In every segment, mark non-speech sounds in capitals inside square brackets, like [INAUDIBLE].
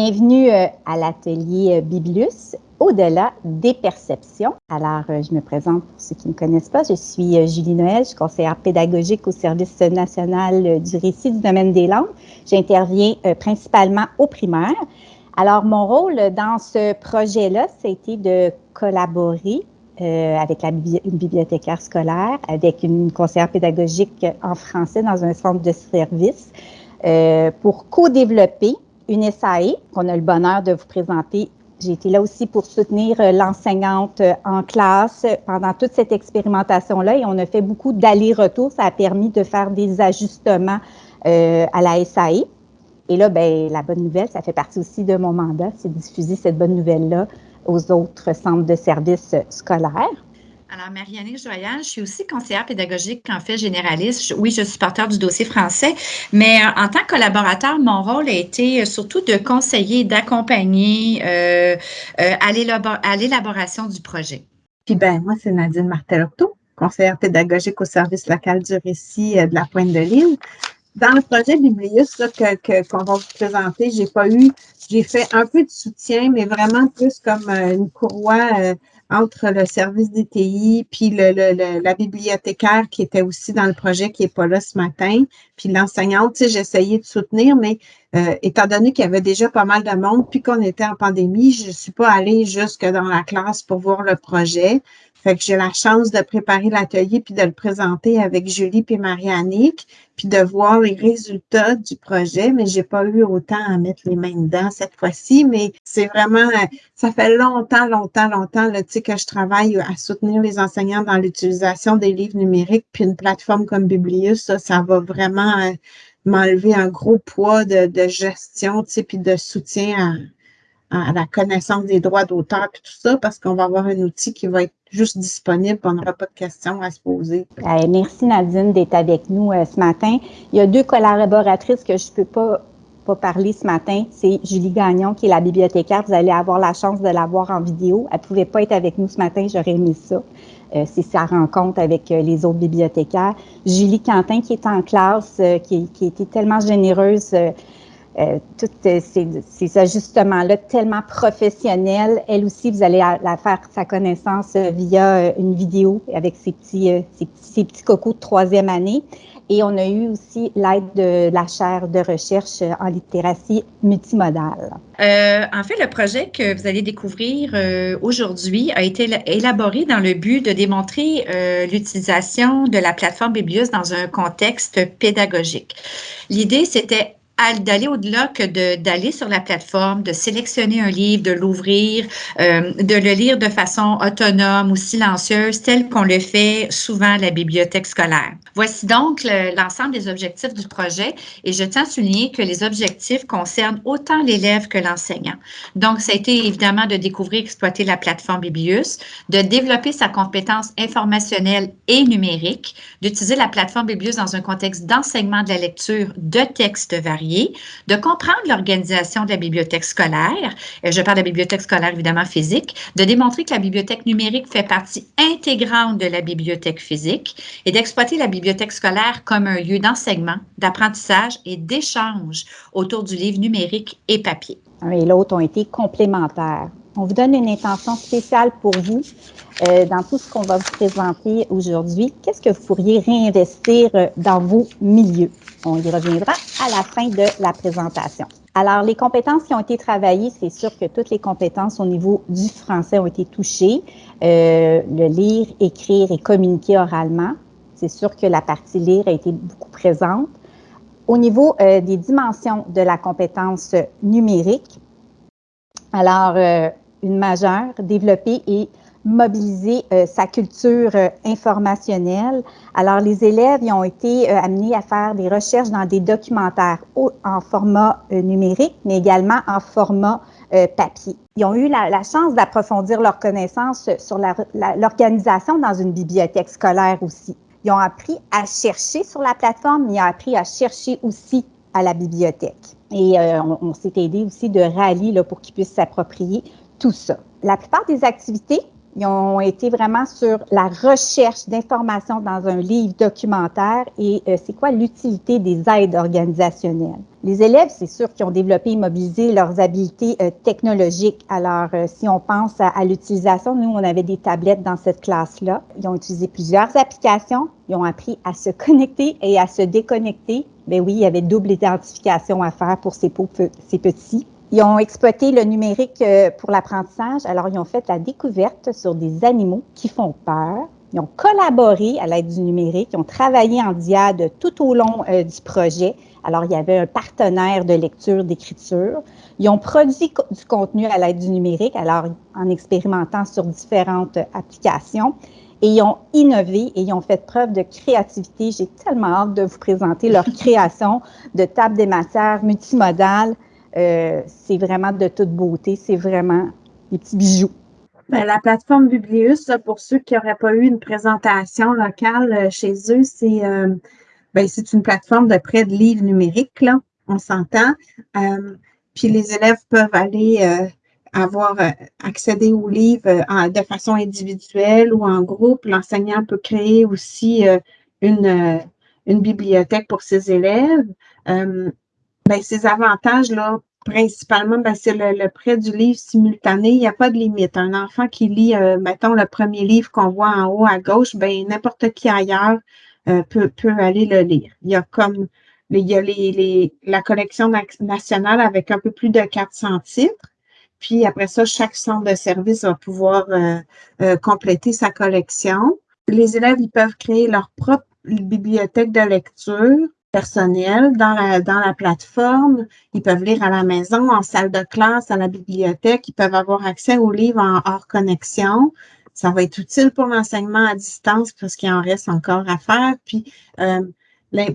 Bienvenue euh, à l'atelier euh, Biblius, au-delà des perceptions. Alors, euh, je me présente pour ceux qui ne me connaissent pas. Je suis Julie Noël, je suis conseillère pédagogique au service national du récit du domaine des langues. J'interviens principalement au primaire. Alors, mon rôle dans ce projet-là, c'était de collaborer avec une bibliothécaire scolaire, avec une conseillère pédagogique en français dans un centre de service pour co-développer une SAE qu'on a le bonheur de vous présenter. J'ai été là aussi pour soutenir euh, l'enseignante euh, en classe pendant toute cette expérimentation-là et on a fait beaucoup d'allers-retours. Ça a permis de faire des ajustements euh, à la SAE. Et là, ben, la bonne nouvelle, ça fait partie aussi de mon mandat, c'est de diffuser cette bonne nouvelle-là aux autres centres de services scolaires. Alors, Marianne Joyal, je suis aussi conseillère pédagogique en fait généraliste. oui, je suis porteur du dossier français, mais euh, en tant que collaborateur, mon rôle a été euh, surtout de conseiller, d'accompagner euh, à l'élaboration du projet. Puis ben, moi, c'est Nadine Martelotto, conseillère pédagogique au service local du récit de la Pointe de l'Île. Dans le projet Biblius qu'on que, va vous présenter, j'ai pas eu, j'ai fait un peu de soutien, mais vraiment plus comme une courroie entre le service DTI puis le, le, la bibliothécaire qui était aussi dans le projet qui n'est pas là ce matin, puis l'enseignante, tu sais, j'essayais de soutenir, mais euh, étant donné qu'il y avait déjà pas mal de monde, puis qu'on était en pandémie, je ne suis pas allée jusque dans la classe pour voir le projet. Fait que j'ai la chance de préparer l'atelier puis de le présenter avec Julie puis Marie-Annick, puis de voir les résultats du projet, mais j'ai pas eu autant à mettre les mains dedans cette fois-ci, mais c'est vraiment, ça fait longtemps, longtemps, longtemps, là, tu sais, que je travaille à soutenir les enseignants dans l'utilisation des livres numériques, puis une plateforme comme Biblius, ça, ça va vraiment euh, m'enlever un gros poids de, de gestion, tu sais, puis de soutien à, à la connaissance des droits d'auteur et tout ça, parce qu'on va avoir un outil qui va être juste disponible, on n'aura pas de questions à se poser. merci Nadine d'être avec nous euh, ce matin. Il y a deux collaboratrices que je ne peux pas, pas parler ce matin. C'est Julie Gagnon, qui est la bibliothécaire. Vous allez avoir la chance de la voir en vidéo. Elle ne pouvait pas être avec nous ce matin, j'aurais aimé ça. Euh, c'est sa rencontre avec euh, les autres bibliothécaires. Julie Quentin, qui est en classe, qui, qui a été tellement généreuse euh, tous euh, ces, ajustements-là tellement professionnels. Elle aussi, vous allez la faire sa connaissance euh, via une vidéo avec ses petits, ses, petits, cocos de troisième année. Et on a eu aussi l'aide de la chaire de recherche en littératie multimodale. en fait, le projet que vous allez découvrir aujourd'hui a été élaboré dans le but de démontrer l'utilisation de la plateforme Biblius dans un contexte pédagogique. L'idée, c'était d'aller au-delà que d'aller sur la plateforme, de sélectionner un livre, de l'ouvrir, euh, de le lire de façon autonome ou silencieuse, tel qu'on le fait souvent à la bibliothèque scolaire. Voici donc l'ensemble des objectifs du projet et je tiens à souligner que les objectifs concernent autant l'élève que l'enseignant. Donc, ça a été évidemment de découvrir, exploiter la plateforme Biblius, de développer sa compétence informationnelle et numérique, d'utiliser la plateforme Biblius dans un contexte d'enseignement de la lecture de textes variés de comprendre l'organisation de la bibliothèque scolaire, euh, je parle de la bibliothèque scolaire évidemment physique, de démontrer que la bibliothèque numérique fait partie intégrante de la bibliothèque physique et d'exploiter la bibliothèque scolaire comme un lieu d'enseignement, d'apprentissage et d'échange autour du livre numérique et papier. Un et l'autre ont été complémentaires. On vous donne une intention spéciale pour vous euh, dans tout ce qu'on va vous présenter aujourd'hui. Qu'est-ce que vous pourriez réinvestir euh, dans vos milieux? On y reviendra à la fin de la présentation. Alors, les compétences qui ont été travaillées, c'est sûr que toutes les compétences au niveau du français ont été touchées. Euh, le lire, écrire et communiquer oralement. C'est sûr que la partie lire a été beaucoup présente. Au niveau des dimensions de la compétence numérique, alors, une majeure, développer et mobiliser euh, sa culture euh, informationnelle. Alors, les élèves ils ont été euh, amenés à faire des recherches dans des documentaires en format numérique, mais également en format papier. Ils ont eu la, chance d'approfondir leurs connaissances sur l'organisation dans une bibliothèque scolaire aussi. Ils ont appris à chercher sur la plateforme, mais ils ont appris à chercher aussi à la bibliothèque. Et on, s'est aidé aussi de rallye là, pour qu'ils puissent s'approprier tout ça. La plupart des activités ont été vraiment sur la recherche d'informations dans un livre documentaire et euh, c'est quoi l'utilité des aides organisationnelles. Les élèves, c'est sûr qu'ils ont développé et mobilisé leurs habiletés euh, technologiques. Alors, euh, si on pense à, l'utilisation, nous, on avait des tablettes dans cette classe-là. Ils ont utilisé plusieurs applications. Ils ont appris à se connecter et à se déconnecter. Ben oui, il y avait double identification à faire pour ces, ces petits. Ils ont exploité le numérique euh, pour l'apprentissage. Alors, ils ont fait la découverte sur des animaux qui font peur. Ils ont collaboré à l'aide du numérique. Ils ont travaillé en diade tout au long euh, du projet. Alors, il y avait un partenaire de lecture, d'écriture. Ils ont produit du contenu à l'aide du numérique, alors en expérimentant sur différentes applications. Et ils ont innové et ils ont fait preuve de créativité. J'ai tellement hâte de vous présenter leur [LAUGHS] création de table des matières multimodales. Euh, c'est vraiment de toute beauté. C'est vraiment des petits bijoux. Ben, la plateforme Biblius, pour ceux qui n'auraient pas eu une présentation locale euh, chez eux, c'est euh, ben, c'est une plateforme de prêt de livres numériques, là, on s'entend. puis les élèves peuvent aller avoir accédé aux livres de façon individuelle ou en groupe. L'enseignant peut créer aussi une bibliothèque pour ses élèves. Ben, ces avantages-là, principalement, ben, c'est le, prêt du livre simultané. Il n'y a pas de limite. Un enfant qui lit, euh, mettons, le premier livre qu'on voit en haut à gauche, ben, n'importe qui ailleurs euh, peut, peut aller le lire. Il y a comme il y a les, la collection nationale avec un peu plus de 400 titres. Puis après ça, chaque centre de service va pouvoir euh, compléter sa collection. Les élèves, ils peuvent créer leur propre bibliothèque de lecture personnel dans la, dans la plateforme. Ils peuvent lire à la maison, en salle de classe, à la bibliothèque. Ils peuvent avoir accès aux livres en hors connexion. Ça va être utile pour l'enseignement à distance parce qu'il en reste encore à faire. Puis, euh,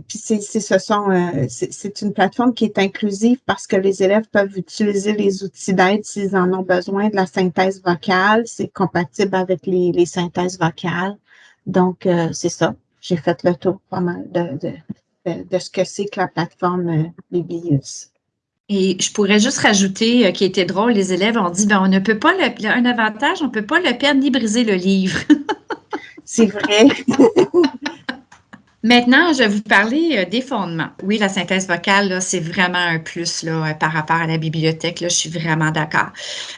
c'est, ce sont, euh, c'est une plateforme qui est inclusive parce que les élèves peuvent utiliser les outils d'aide s'ils en ont besoin de la synthèse vocale. C'est compatible avec les, les synthèses vocales. Donc, euh, c'est ça. J'ai fait le tour pas mal de, de, de, ce que c'est que la plateforme euh, Biblius. Et je pourrais juste rajouter, euh, qui était drôle, les élèves ont dit, ben, on ne peut pas, le, un avantage, on ne peut pas le perdre ni briser le livre. c'est vrai. [LAUGHS] Maintenant, je vais vous parler euh, des fondements. Oui, la synthèse vocale, c'est vraiment un plus euh, par rapport à la bibliothèque. Je suis vraiment d'accord.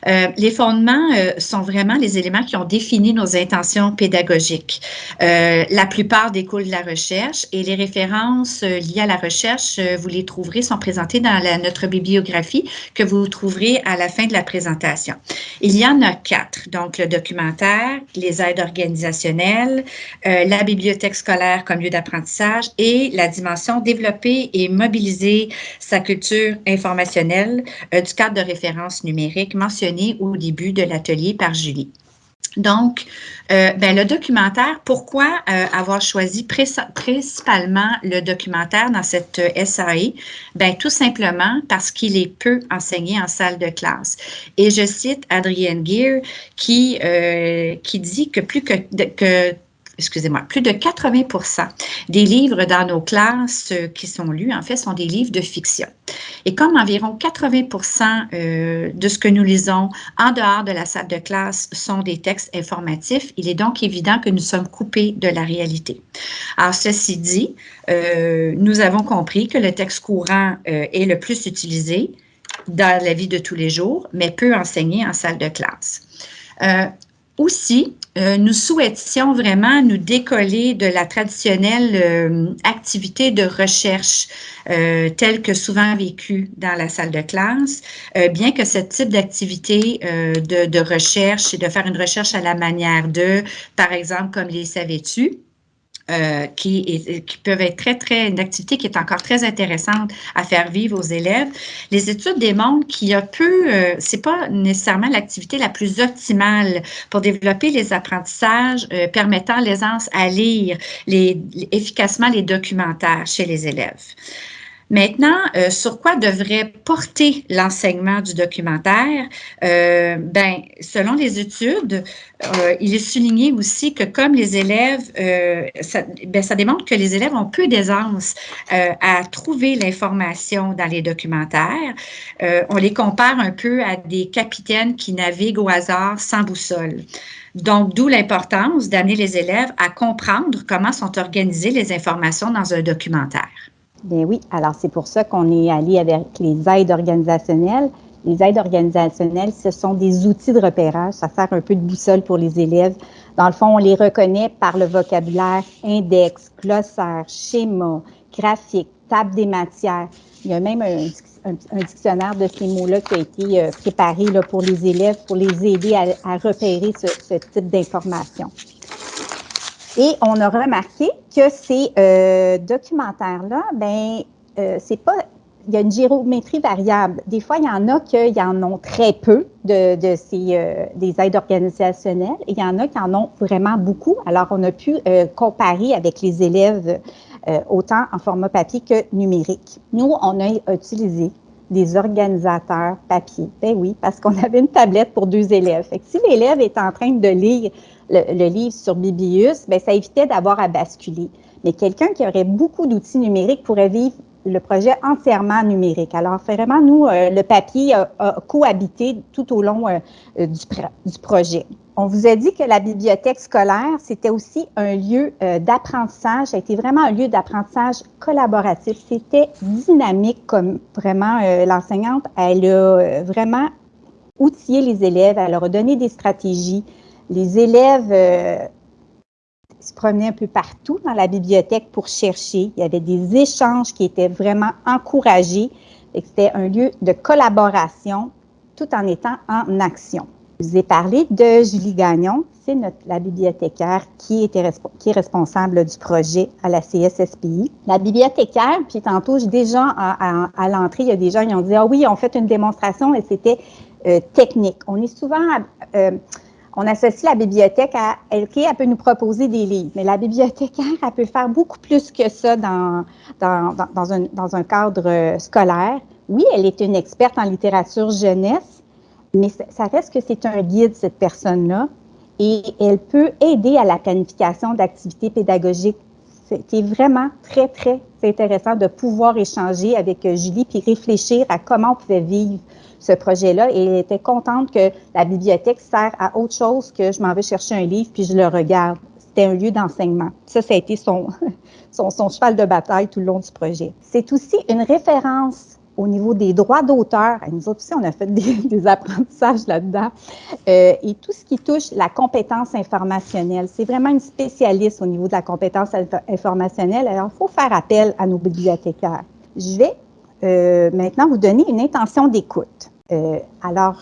Euh, les fondements sont vraiment les éléments qui ont défini nos intentions pédagogiques. la plupart découlent de la recherche et les références liées à la recherche, vous les trouverez, sont présentées dans notre bibliographie que vous trouverez à la fin de la présentation. Il y en a quatre. Donc, le documentaire, les aides organisationnelles, la bibliothèque scolaire comme lieu d'apprentissage et la dimension développer et mobiliser sa culture informationnelle euh, du cadre de référence numérique mentionné au début de l'atelier par Julie. Donc, euh, ben, le documentaire, pourquoi euh, avoir choisi principalement le documentaire dans cette SAE? Ben, tout simplement parce qu'il est peu enseigné en salle de classe. Et je cite Adrienne Gear qui, qui dit que plus que, que excusez-moi, plus de 80% des livres dans nos classes euh, qui sont lus, en fait, sont des livres de fiction. Et comme environ 80% euh, de ce que nous lisons en dehors de la salle de classe sont des textes informatifs, il est donc évident que nous sommes coupés de la réalité. Alors, ceci dit, euh, nous avons compris que le texte courant est le plus utilisé dans la vie de tous les jours, mais peu enseigné en salle de classe. Aussi, euh, nous souhaitions vraiment nous décoller de la traditionnelle euh, activité de recherche euh, telle que souvent vécue dans la salle de classe, bien que ce type d'activité de, de, recherche et de faire une recherche à la manière de, par exemple, comme les savais-tu, euh, qui, qui, peuvent être très, très, une activité qui est encore très intéressante à faire vivre aux élèves. Les études démontrent qu'il y a peu, euh, c'est pas nécessairement l'activité la plus optimale pour développer les apprentissages euh, permettant l'aisance à lire efficacement les documentaires chez les élèves. Maintenant, euh, sur quoi devrait porter l'enseignement du documentaire? Euh, ben, selon les études, euh, il est souligné aussi que comme les élèves, ça, ben, ça, démontre que les élèves ont peu d'aisance à trouver l'information dans les documentaires. on les compare un peu à des capitaines qui naviguent au hasard sans boussole. Donc, d'où l'importance d'amener les élèves à comprendre comment sont organisées les informations dans un documentaire. Bien oui, alors c'est pour ça qu'on est allé avec les aides organisationnelles. Les aides organisationnelles, ce sont des outils de repérage. Ça sert un peu de boussole pour les élèves. Dans le fond, on les reconnaît par le vocabulaire index, glossaire, schéma, graphique, table des matières. Il y a même un, dictionnaire de ces mots-là qui a été euh, préparé pour les élèves pour les aider à, repérer ce, ce type d'informations. Et on a remarqué que ces euh, documentaires-là, ben, euh, c'est pas. Il y a une géométrie variable. Des fois, il y en a qui en ont très peu de, ces euh, des aides organisationnelles il y en a qui en ont vraiment beaucoup. Alors, on a pu comparer avec les élèves autant en format papier que numérique. Nous, on a utilisé des organisateurs papier. Ben oui, parce qu'on [LAUGHS] avait une tablette pour deux élèves. Si l'élève est en train de lire le, livre sur Bibius, ben ça évitait d'avoir à basculer. Mais quelqu'un qui aurait beaucoup d'outils numériques pourrait vivre le projet entièrement numérique. Alors, vraiment, nous, euh, le papier a, cohabité tout au long euh, du, du, projet. On vous a dit que la bibliothèque scolaire, c'était aussi un lieu euh, d'apprentissage, ça a été vraiment un lieu d'apprentissage collaboratif. C'était dynamique comme vraiment l'enseignante, elle a vraiment outillé les élèves, elle leur a donné des stratégies, les élèves euh, se promenaient un peu partout dans la bibliothèque pour chercher. Il y avait des échanges qui étaient vraiment encouragés. C'était un lieu de collaboration tout en étant en action. Je vous ai parlé de Julie Gagnon, c'est la bibliothécaire qui, était, qui est responsable du projet à la CSSPI. La bibliothécaire, puis tantôt, déjà à, à, l'entrée, il y a des gens qui ont dit Ah oui, on fait une démonstration et c'était euh, technique. On est souvent euh, on associe la bibliothèque à elle, elle peut nous proposer des livres, mais la bibliothécaire, elle peut faire beaucoup plus que ça dans, dans, dans, un, dans un cadre scolaire. Oui, elle est une experte en littérature jeunesse, mais ça reste que c'est un guide, cette personne-là, et elle peut aider à la planification d'activités pédagogiques. C'est vraiment très, très intéressant de pouvoir échanger avec euh, Julie puis réfléchir à comment on pouvait vivre ce projet-là et elle était contente que la bibliothèque sert à autre chose que je m'en vais chercher un livre puis je le regarde. C'était un lieu d'enseignement. Ça, ça a été son, [LAUGHS] son, son, cheval de bataille tout le long du projet. C'est aussi une référence au niveau des droits d'auteur. Nous autres aussi, on a fait [LAUGHS] des, apprentissages là-dedans. Euh, et tout ce qui touche la compétence informationnelle. C'est vraiment une spécialiste au niveau de la compétence informationnelle. Alors, il faut faire appel à nos bibliothécaires. Je vais euh, maintenant vous donner une intention d'écoute. Euh, alors,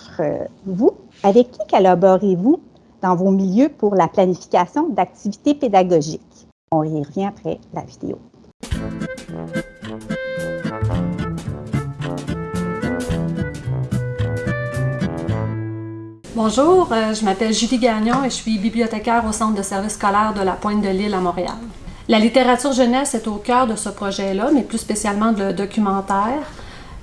vous, avec qui collaborez-vous dans vos milieux pour la planification d'activités pédagogiques? On y revient après la vidéo. Bonjour, je m'appelle Julie Gagnon et je suis bibliothécaire au Centre de services scolaires de la Pointe de l'Île à Montréal. La littérature jeunesse est au cœur de ce projet-là, mais plus spécialement le documentaire.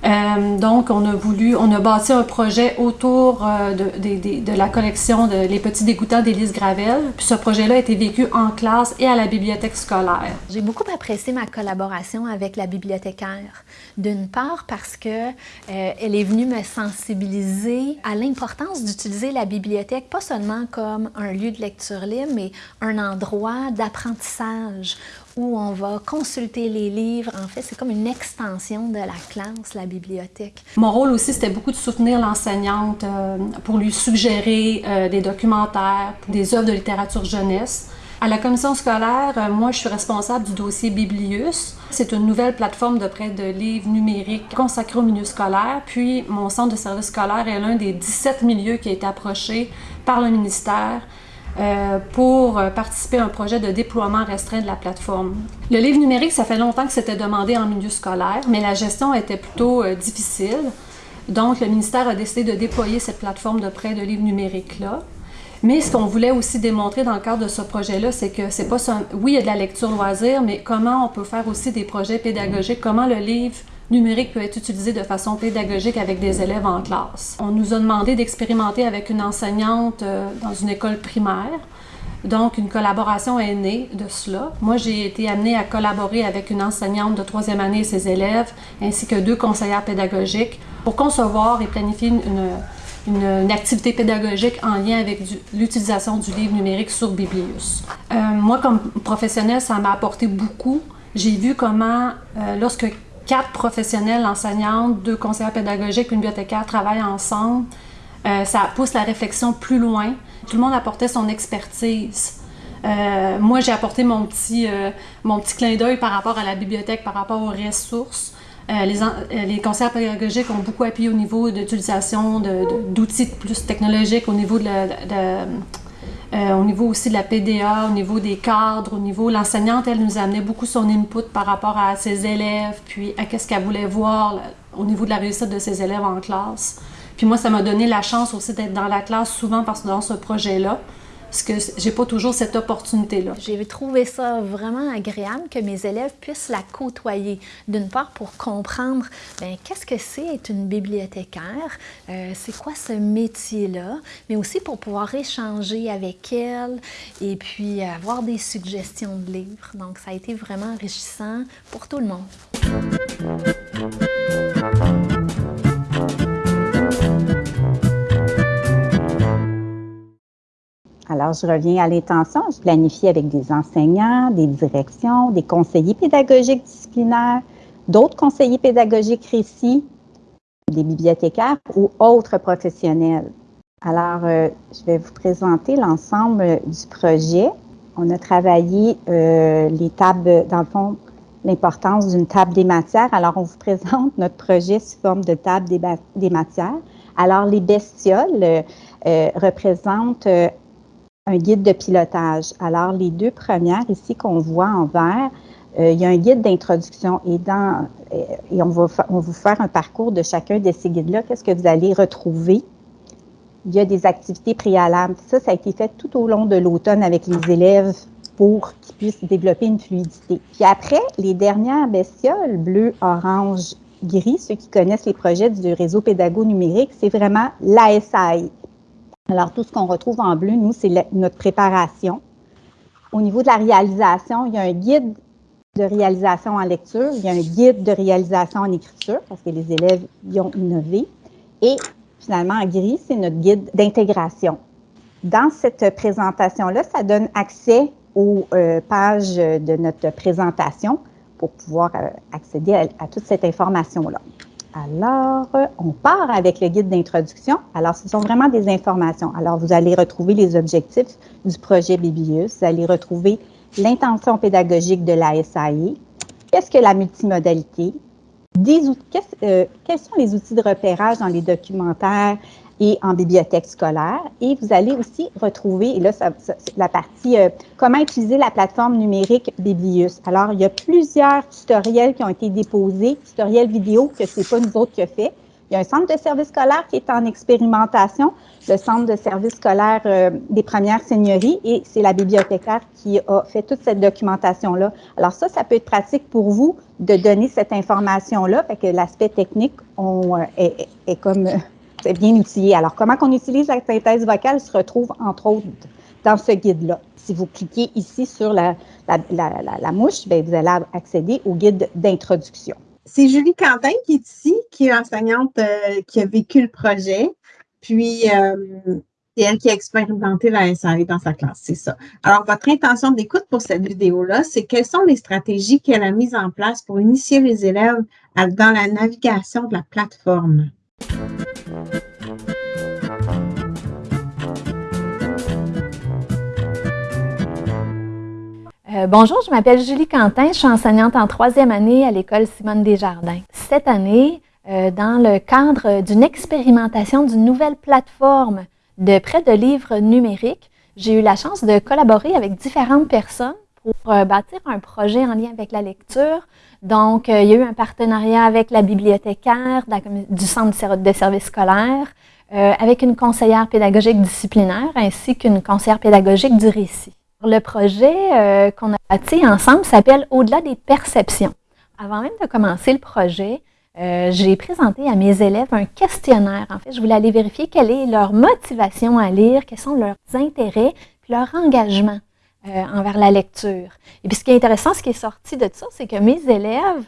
Euh, donc, on a voulu, on a bâti un projet autour euh, de, la collection de Les Petits Dégoûtants d'Élise Gravel. Puis ce projet-là a été vécu en classe et à la bibliothèque scolaire. J'ai beaucoup apprécié ma collaboration avec la bibliothécaire. D'une part parce que euh, est venue me sensibiliser à l'importance d'utiliser la bibliothèque pas seulement comme un lieu de lecture libre, mais un endroit d'apprentissage où on va consulter les livres. En fait, c'est comme une extension de la classe, la bibliothèque. Mon rôle aussi, c'était beaucoup de soutenir l'enseignante euh, pour lui suggérer euh, des documentaires, des œuvres de littérature jeunesse. À la commission scolaire, euh, moi, je suis responsable du dossier Biblius. C'est une nouvelle plateforme de prêt de livres numériques consacrée au milieu scolaire. Puis, mon centre de service scolaire est l'un des 17 milieux qui a été approché par le ministère euh, pour participer à un projet de déploiement restreint de la plateforme. Le livre numérique, ça fait longtemps que c'était demandé en milieu scolaire, mais la gestion était plutôt euh, difficile. Donc, le ministère a décidé de déployer cette plateforme de prêt de livres numériques-là. Mais ce qu'on voulait aussi démontrer dans le cadre de ce projet-là, c'est que c'est pas ça. Oui, il y a de la lecture loisir, mais comment on peut faire aussi des projets pédagogiques, comment le livre numérique peut être utilisé de façon pédagogique avec des élèves en classe. On nous a demandé d'expérimenter avec une enseignante euh, dans une école primaire. Donc, une collaboration est née de cela. Moi, j'ai été amenée à collaborer avec une enseignante de troisième année et ses élèves, ainsi que deux conseillères pédagogiques, pour concevoir et planifier une, activité pédagogique en lien avec l'utilisation du livre numérique sur Biblius. Euh, moi, comme professionnelle, ça m'a apporté beaucoup. J'ai vu comment, euh, lorsque quatre professionnels, enseignantes, deux conseillères pédagogiques, une bibliothécaire travaillent ensemble, euh, ça pousse la réflexion plus loin. Tout le monde apportait son expertise. Euh, moi, j'ai apporté mon petit, euh, mon petit clin d'œil par rapport à la bibliothèque, par rapport aux ressources. les, conseillers pédagogiques ont beaucoup appuyé au niveau d'utilisation d'outils plus technologiques, au niveau de, au niveau aussi de la PDA, au niveau des cadres, au niveau... L'enseignante, elle nous amenait beaucoup son input par rapport à ses élèves, puis à qu'est-ce qu'elle voulait voir au niveau de la réussite de ses élèves en classe. Puis moi, ça m'a donné la chance aussi d'être dans la classe souvent parce que dans ce projet-là, parce que j'ai pas toujours cette opportunité-là. J'ai trouvé ça vraiment agréable que mes élèves puissent la côtoyer. D'une part, pour comprendre ben, qu'est-ce que c'est être une bibliothécaire, euh, c'est quoi ce métier-là, mais aussi pour pouvoir échanger avec elle et puis avoir des suggestions de livres. Donc, ça a été vraiment enrichissant pour tout le monde. Alors, je reviens à l'intention. Je planifie avec des enseignants, des directions, des conseillers pédagogiques disciplinaires, d'autres conseillers pédagogiques récits, des bibliothécaires ou autres professionnels. Alors, euh, je vais vous présenter l'ensemble du projet. On a travaillé euh, les tables, dans le fond, l'importance d'une table des matières. Alors, on vous présente notre projet sous forme de table des, des matières. Alors, les bestioles euh, représentent un guide de pilotage. Alors, les deux premières ici qu'on voit en vert, euh, il y a un guide d'introduction et, dans, euh, et on, va vous faire un parcours de chacun de ces guides-là. Qu'est-ce que vous allez retrouver? Il y a des activités préalables. Ça, ça a été fait tout au long de l'automne avec les élèves pour qu'ils puissent développer une fluidité. Puis après, les dernières bestioles, bleu, orange, gris, ceux qui connaissent les projets du réseau pédago numérique, c'est vraiment l'ASI, alors, tout ce qu'on retrouve en bleu, nous, c'est notre préparation. Au niveau de la réalisation, il y a un guide de réalisation en lecture, il y a un guide de réalisation en écriture, parce que les élèves y ont innové. Et finalement, en gris, c'est notre guide d'intégration. Dans cette présentation-là, ça donne accès aux euh, pages de notre présentation pour pouvoir euh, accéder à toute cette information-là. Alors, on part avec le guide d'introduction. Alors, ce sont vraiment des informations. Alors, vous allez retrouver les objectifs du projet Biblius. Vous allez retrouver l'intention pédagogique de la SAE. Qu'est-ce que la multimodalité? Euh, quels sont les outils de repérage dans les documentaires? Et en bibliothèque scolaire. Et vous allez aussi retrouver, et là, ça, la partie euh, comment utiliser la plateforme numérique Biblius. Alors, il y a plusieurs tutoriels qui ont été déposés, tutoriels vidéo que c'est pas nous autres qui a fait. Il y a un centre de service scolaire qui est en expérimentation, le centre de service scolaire euh, des premières seigneuries, et c'est la bibliothécaire qui a fait toute cette documentation-là. Alors ça, ça peut être pratique pour vous de donner cette information-là, fait que l'aspect technique on, euh, est, est, comme c'est bien outillé. Alors, comment on utilise la synthèse vocale se retrouve, entre autres, dans ce guide-là. Si vous cliquez ici sur la, la, mouche, bien, vous allez accéder au guide d'introduction. C'est Julie Quentin qui est ici, qui est enseignante euh, qui a vécu le projet. Puis, euh, c'est elle qui a expérimenté la SAE dans sa classe, c'est ça. Alors, votre intention d'écoute pour cette vidéo-là, c'est quelles sont les stratégies qu'elle a mises en place pour initier les élèves dans la navigation de la plateforme? Euh, bonjour, je m'appelle Julie Quentin, je suis enseignante en troisième année à l'école Simone Desjardins. Cette année, euh, dans le cadre d'une expérimentation d'une nouvelle plateforme de prêt de livres numériques, j'ai eu la chance de collaborer avec différentes personnes pour euh, bâtir un projet en lien avec la lecture. Donc, il y a eu un partenariat avec la bibliothécaire du Centre de services scolaires, avec une conseillère pédagogique disciplinaire ainsi qu'une conseillère pédagogique du récit. Le projet euh, qu'on a bâti ensemble s'appelle Au-delà des perceptions. Avant même de commencer le projet, j'ai présenté à mes élèves un questionnaire. En fait, je voulais aller vérifier quelle est leur motivation à lire, quels sont leurs intérêts, puis leur engagement envers la lecture. Et puis, ce qui est intéressant, ce qui est sorti de ça, c'est que mes élèves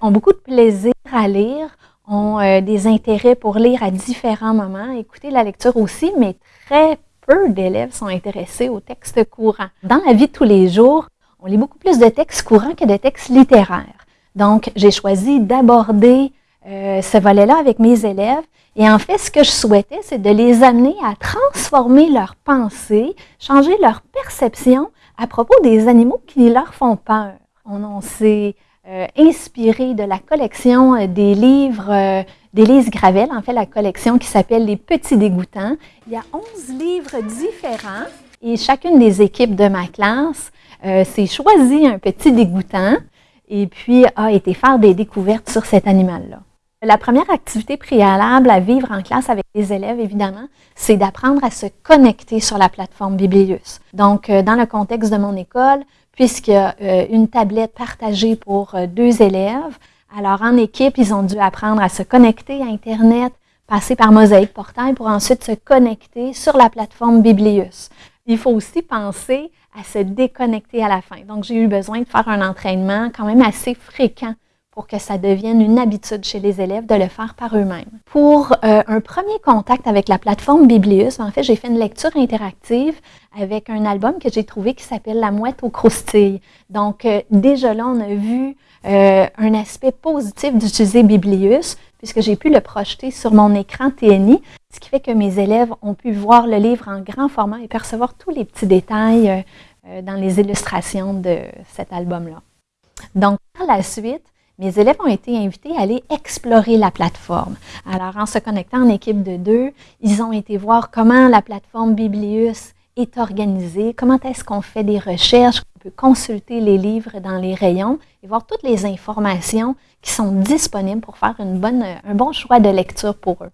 ont beaucoup de plaisir à lire, ont des intérêts pour lire à différents moments, écouter la lecture aussi, mais très peu d'élèves sont intéressés aux textes courants. Dans la vie de tous les jours, on lit beaucoup plus de textes courants que de textes littéraires. Donc, j'ai choisi d'aborder euh, ce volet-là avec mes élèves. Et en fait, ce que je souhaitais, c'est de les amener à transformer leur pensée, changer leur perception à propos des animaux qui leur font peur. On, s'est euh, inspiré de la collection euh, des livres d'Élise Gravel, en fait la collection qui s'appelle Les Petits Dégoûtants. Il y a 11 livres différents et chacune des équipes de ma classe euh, s'est choisi un petit dégoûtant et puis a été faire des découvertes sur cet animal-là. La première activité préalable à vivre en classe avec les élèves, évidemment, c'est d'apprendre à se connecter sur la plateforme Biblius. Donc, euh, dans le contexte de mon école, puisqu'il y a euh, une tablette partagée pour deux élèves, alors, en équipe, ils ont dû apprendre à se connecter à Internet, passer par Mosaïque Portail pour ensuite se connecter sur la plateforme Biblius. Il faut aussi penser à se déconnecter à la fin. Donc, j'ai eu besoin de faire un entraînement quand même assez fréquent pour que ça devienne une habitude chez les élèves de le faire par eux-mêmes. Pour euh, un premier contact avec la plateforme Biblius, en fait, j'ai fait une lecture interactive avec un album que j'ai trouvé qui s'appelle La mouette aux croustilles. Donc, euh, déjà là, on a vu euh, un aspect positif d'utiliser Biblius, puisque j'ai pu le projeter sur mon écran TNI, ce qui fait que mes élèves ont pu voir le livre en grand format et percevoir tous les petits détails dans les illustrations de cet album-là. Donc, par la suite, mes élèves ont été invités à aller explorer la plateforme. Alors, en se connectant en équipe de deux, ils ont été voir comment la plateforme Biblius est organisée, comment est-ce qu'on fait des recherches, on peut consulter les livres dans les rayons et voir toutes les informations qui sont disponibles pour faire une bonne, un bon choix de lecture pour eux.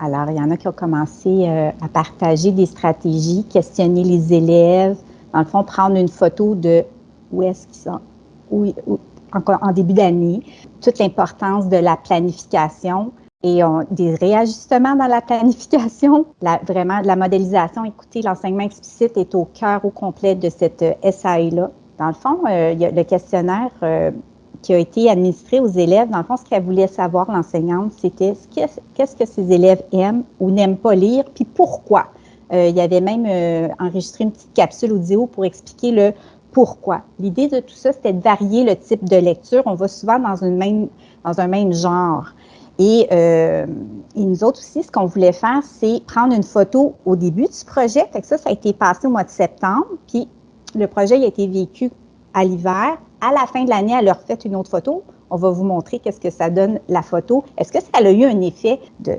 Alors, il y en a qui ont commencé euh, à partager des stratégies, questionner les élèves, dans le fond, prendre une photo de où est-ce qu'ils sont, où, en, début d'année, toute l'importance de la planification et des réajustements dans la planification, la, vraiment la modélisation. Écoutez, l'enseignement explicite est au cœur au complet de cette euh, SAE-là. Dans le fond, euh, le questionnaire qui a été administré aux élèves. Dans le fond, ce qu'elle voulait savoir, l'enseignante, c'était qu'est-ce que ces élèves aiment ou n'aiment pas lire, puis pourquoi. Euh, il y avait même euh, enregistré une petite capsule audio pour expliquer le pourquoi. L'idée de tout ça, c'était de varier le type de lecture. On va souvent dans, une même, dans un même genre. Et, euh, et, nous autres aussi, ce qu'on voulait faire, c'est prendre une photo au début du projet. Fait que ça, ça a été passé au mois de septembre. Puis le projet a été vécu à l'hiver à la fin de l'année, elle leur fait une autre photo. On va vous montrer qu'est-ce que ça donne la photo. Est-ce que ça a eu un effet de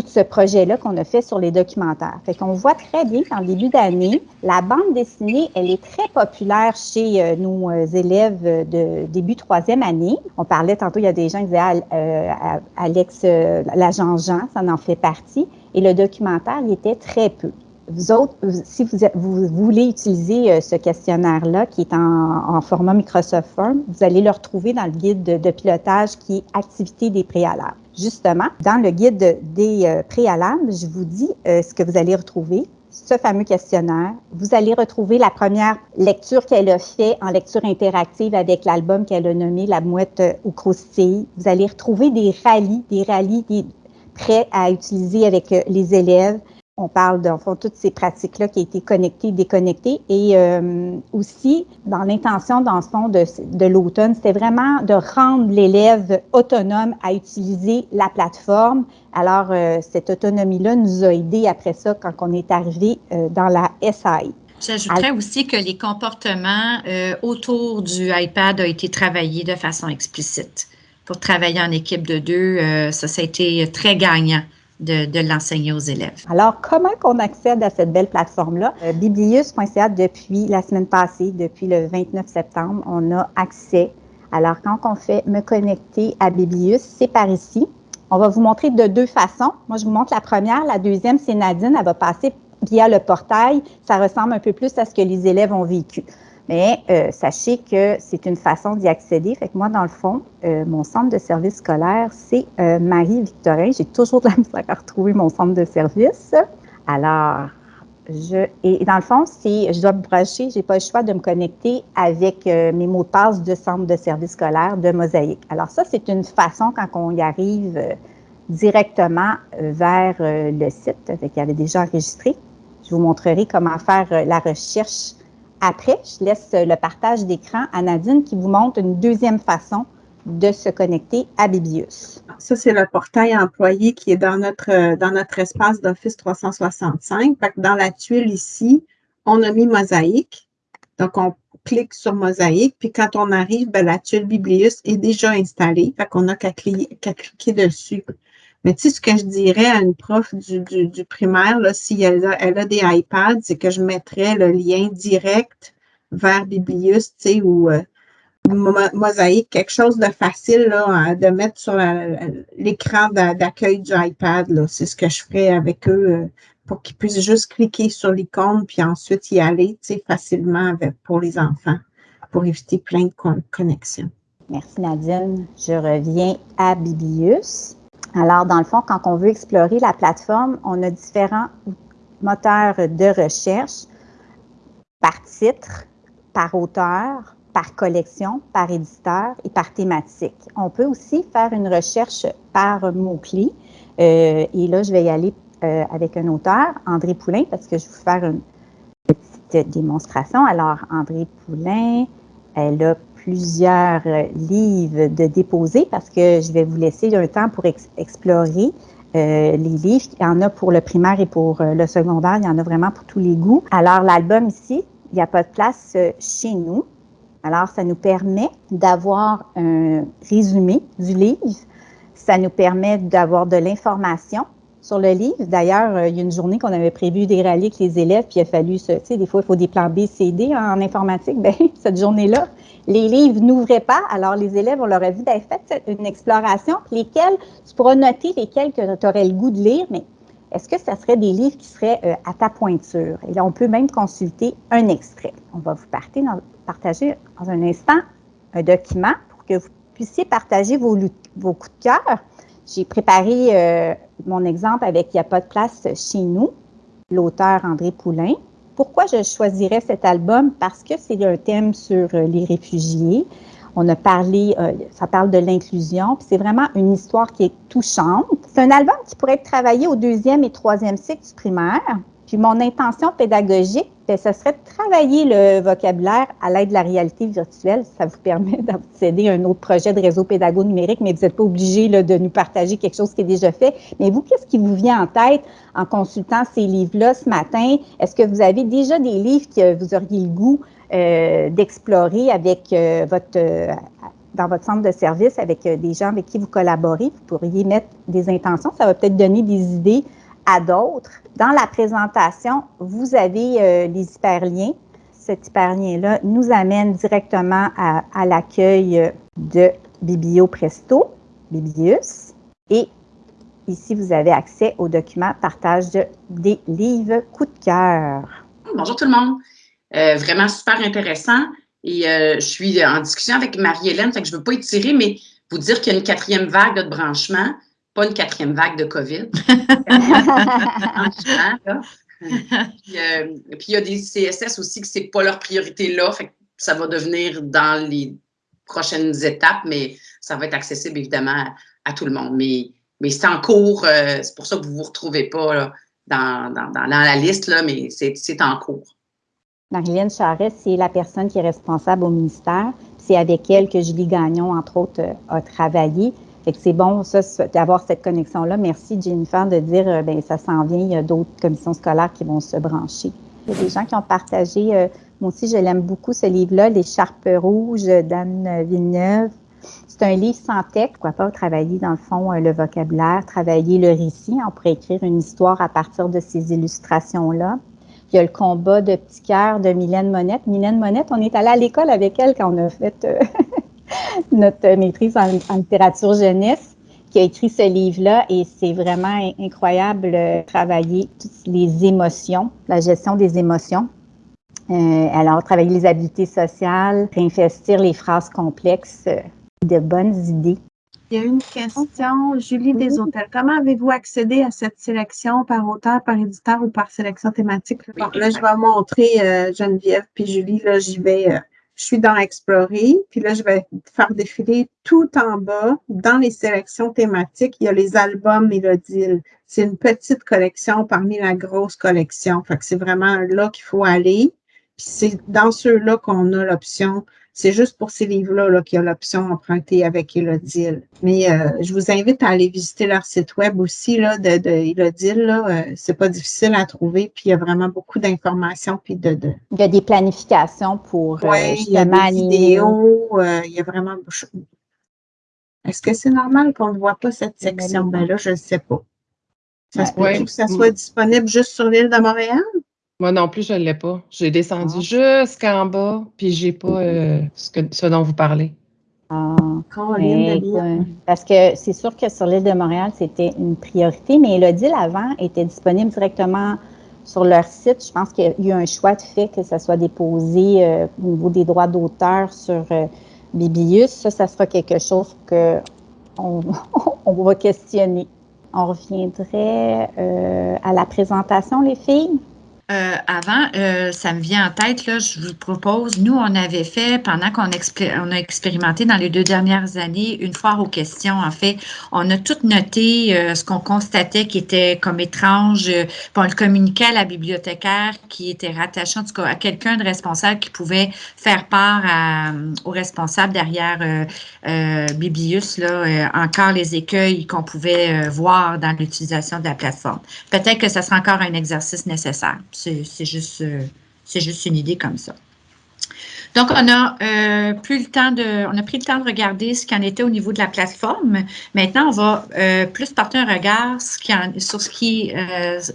tout ce projet-là qu'on a fait sur les documentaires? Fait qu'on voit très bien qu'en début d'année, la bande dessinée, elle est très populaire chez euh, nos euh, élèves de début troisième année. On parlait tantôt, il y a des gens qui disaient ah, euh, Alex, l'agent Jean, ça en fait partie. Et le documentaire, il était très peu vous autres, si vous, voulez utiliser euh, ce questionnaire-là, qui est en, format Microsoft Form, vous allez le retrouver dans le guide de, pilotage qui est Activité des préalables. Justement, dans le guide des euh, préalables, je vous dis euh, ce que vous allez retrouver ce fameux questionnaire. Vous allez retrouver la première lecture qu'elle a fait en lecture interactive avec l'album qu'elle a nommé La mouette au croustille. Vous allez retrouver des rallyes, des rallyes prêts à utiliser avec les élèves on parle de fond, toutes ces pratiques-là qui ont été connectées, déconnectées. Et euh, aussi, dans l'intention, dans ce fond, de, de l'automne, c'était vraiment de rendre l'élève autonome à utiliser la plateforme. Alors, euh, cette autonomie-là nous a aidés après ça quand on est arrivé euh, dans la SAI. J'ajouterais aussi que les comportements autour du iPad ont été travaillés de façon explicite. Pour travailler en équipe de deux, ça, ça a été très gagnant de, l'enseigner aux élèves. Alors, comment qu'on accède à cette belle plateforme-là? Euh, Biblius.ca, depuis la semaine passée, depuis le 29 septembre, on a accès. Alors, quand on fait me connecter à Biblius, c'est par ici. On va vous montrer de deux façons. Moi, je vous montre la première. La deuxième, c'est Nadine. Elle va passer via le portail, ça ressemble un peu plus à ce que les élèves ont vécu. Mais euh, sachez que c'est une façon d'y accéder. Fait que moi, dans le fond, euh, mon centre de service scolaire, c'est euh, Marie-Victorin. J'ai toujours de la [LAUGHS] misère à retrouver mon centre de service. Alors, je, et dans le fond, si je dois me brancher, j'ai pas le choix de me connecter avec mes mots de passe de centre de service scolaire de Mosaïque. Alors ça, c'est une façon quand on y arrive directement vers le site, avec qui avait déjà enregistré. Je vous montrerai comment faire la recherche après, je laisse le partage d'écran à Nadine qui vous montre une deuxième façon de se connecter à Bibius. Ça, c'est le portail employé qui est dans notre, dans notre espace d'Office 365. dans la tuile ici, on a mis Mosaïque. Donc, on clique sur Mosaïque, puis quand on arrive, ben, la tuile Biblius est déjà installée. Fait qu'on n'a qu'à cliquer dessus. Mais tu sais, ce que je dirais à une prof du, du, primaire, là, si elle a, elle a des iPads, c'est que je mettrais le lien direct vers Biblius, tu sais, ou euh, Mosaïque, quelque chose de facile là, de mettre sur l'écran d'accueil du iPad. C'est ce que je ferais avec eux euh, pour qu'ils puissent juste cliquer sur l'icône puis ensuite y aller tu sais, facilement pour les enfants pour éviter plein de connexions. Merci Nadine. Je reviens à Biblius. Alors, dans le fond, quand on veut explorer la plateforme, on a différents moteurs de recherche par titre, par auteur, par collection, par éditeur et par thématique. On peut aussi faire une recherche par mot-clé. Euh, et là, je vais y aller euh, avec un auteur, André Poulain, parce que je vais vous faire une petite démonstration. Alors, André Poulain, elle a plusieurs euh, livres de déposer parce que je vais vous laisser un temps pour explorer euh, les livres. Il y en a pour le primaire et pour euh, le secondaire. Il y en a vraiment pour tous les goûts. Alors, l'album ici, il n'y a pas de place chez nous. Alors, ça nous permet d'avoir un résumé du livre. Ça nous permet d'avoir de l'information sur le livre. D'ailleurs, il y a une journée qu'on avait prévu des avec les élèves, puis il a fallu, tu sais, des fois, il faut des plans B, C, D en informatique. [LAUGHS] Bien, cette journée-là, les livres n'ouvraient pas, alors les élèves, on leur a dit, ben, faites une exploration, lesquels, tu pourras noter lesquels que tu aurais le goût de lire, mais est-ce que ça serait des livres qui seraient euh, à ta pointure? Et là, on peut même consulter un extrait. On va vous partager dans un instant un document pour que vous puissiez partager vos coups de cœur. J'ai préparé euh, mon exemple avec Il n'y a pas de place chez nous, l'auteur André Poulain. Pourquoi je choisirais cet album? Parce que c'est un thème sur euh, les réfugiés. On a parlé, euh, ça parle de l'inclusion, puis c'est vraiment une histoire qui est touchante. C'est un album qui pourrait être travaillé au deuxième et troisième cycle du primaire. Puis mon intention pédagogique, bien, ce serait de travailler le vocabulaire à l'aide de la réalité virtuelle. Ça vous permet [LAUGHS] d'accéder à un autre projet de réseau pédago numérique, mais vous n'êtes pas obligé de nous partager quelque chose qui est déjà fait. Mais vous, qu'est-ce qui vous vient en tête en consultant ces livres-là ce matin? Est-ce que vous avez déjà des livres que vous auriez le goût euh, d'explorer avec euh, votre euh, dans votre centre de service avec des gens avec qui vous collaborez? Vous pourriez mettre des intentions. Ça va peut-être donner des idées à d'autres. Dans la présentation, vous avez euh, les hyperliens. Cet hyperlien-là nous amène directement à, l'accueil de Biblio Presto, Biblius. Et ici, vous avez accès au document partage des livres coup de cœur. Bonjour tout le monde. Euh, vraiment super intéressant. Et euh, je suis en discussion avec Marie-Hélène, fait que je ne veux pas étirer, mais vous dire qu'il y a une quatrième vague de branchement pas une quatrième vague de COVID. [LAUGHS] Euh, puis, il y a des CSS aussi que ce n'est pas leur priorité là. ça va devenir dans les prochaines étapes, mais ça va être accessible évidemment à, tout le monde. Mais, mais c'est en cours, euh, c'est pour ça que vous ne vous retrouvez pas dans, la liste, là, mais c'est en cours. Marilyn Charest, c'est la personne qui est responsable au ministère. C'est avec elle que Julie Gagnon, entre autres, euh, a travaillé c'est bon, ça, d'avoir cette connexion-là. Merci, Jennifer, de dire, euh, ben ça s'en vient, il y a d'autres commissions scolaires qui vont se brancher. Il y a des gens qui ont partagé, euh, moi aussi, je l'aime beaucoup, ce livre-là, L'écharpe rouge d'Anne Villeneuve. C'est un livre sans texte. Pourquoi pas travailler, dans le fond, euh, le vocabulaire, travailler le récit. On pourrait écrire une histoire à partir de ces illustrations-là. Il y a le combat de petit cœur de Mylène Monette. Mylène Monette, on est allé à l'école avec elle quand on a fait [LAUGHS] [LAUGHS] notre maîtrise en, littérature jeunesse, qui a écrit ce livre-là et c'est vraiment incroyable de travailler toutes les émotions, la gestion des émotions. Euh, alors, travailler les habiletés sociales, réinvestir les phrases complexes, euh, de bonnes idées. Il y a une question, Julie Deshôtels. Comment avez-vous accédé à cette sélection par auteur, par éditeur ou par sélection thématique? là, je vais montrer euh, Geneviève puis Julie. Là, j'y vais. Je suis dans Explorer, puis là, je vais faire défiler tout en bas, dans les sélections thématiques, il y a les albums Mélodile. C'est une petite collection parmi la grosse collection. Fait c'est vraiment là qu'il faut aller. Puis c'est dans ceux-là qu'on a l'option c'est juste pour ces livres-là qu'il y a l'option emprunter avec Elodile. Mais euh, je vous invite à aller visiter leur site web aussi là, de, de Elodile. Là. Euh, c'est pas difficile à trouver, puis il y a vraiment beaucoup d'informations. Puis de, de, Il y a des planifications pour euh, ouais, il y a des vidéos, il y a vraiment. Est-ce que c'est normal qu'on ne voit pas cette section? Ben là, je ne sais pas. Ça se peut que ça soit disponible juste sur l'île de Montréal? Moi non plus, je ne l'ai pas. J'ai descendu ah. jusqu'en bas, puis j'ai pas euh, ce, que, ce dont vous parlez. Ah, parce que c'est sûr que sur l'île de Montréal, c'était une priorité, mais Elodie avant était disponible directement sur leur site. Je pense qu'il y a eu un choix de fait que ça soit déposé euh, au niveau des droits d'auteur sur euh, Biblius. Ça, ça sera quelque chose que on, [LAUGHS] on va questionner. On reviendrait à la présentation, les filles? Euh, avant, euh, ça me vient en tête, là, je vous propose, nous, on avait fait, pendant qu'on on a expérimenté dans les deux dernières années, une foire aux questions, en fait, on a tout noté euh, ce qu'on constatait qui était comme étrange, puis on le communiquait à la bibliothécaire qui était rattaché, en tout cas, à quelqu'un de responsable qui pouvait faire part à, au responsable derrière Biblius, là, encore les écueils qu'on pouvait voir dans l'utilisation de la plateforme. Peut-être que ça sera encore un exercice nécessaire. C'est juste, euh, juste une idée comme ça. Donc, on a, euh, plus le temps de, on a pris le temps de regarder ce qu'il en était au niveau de la plateforme. Maintenant, on va euh, plus porter un regard sur ce qui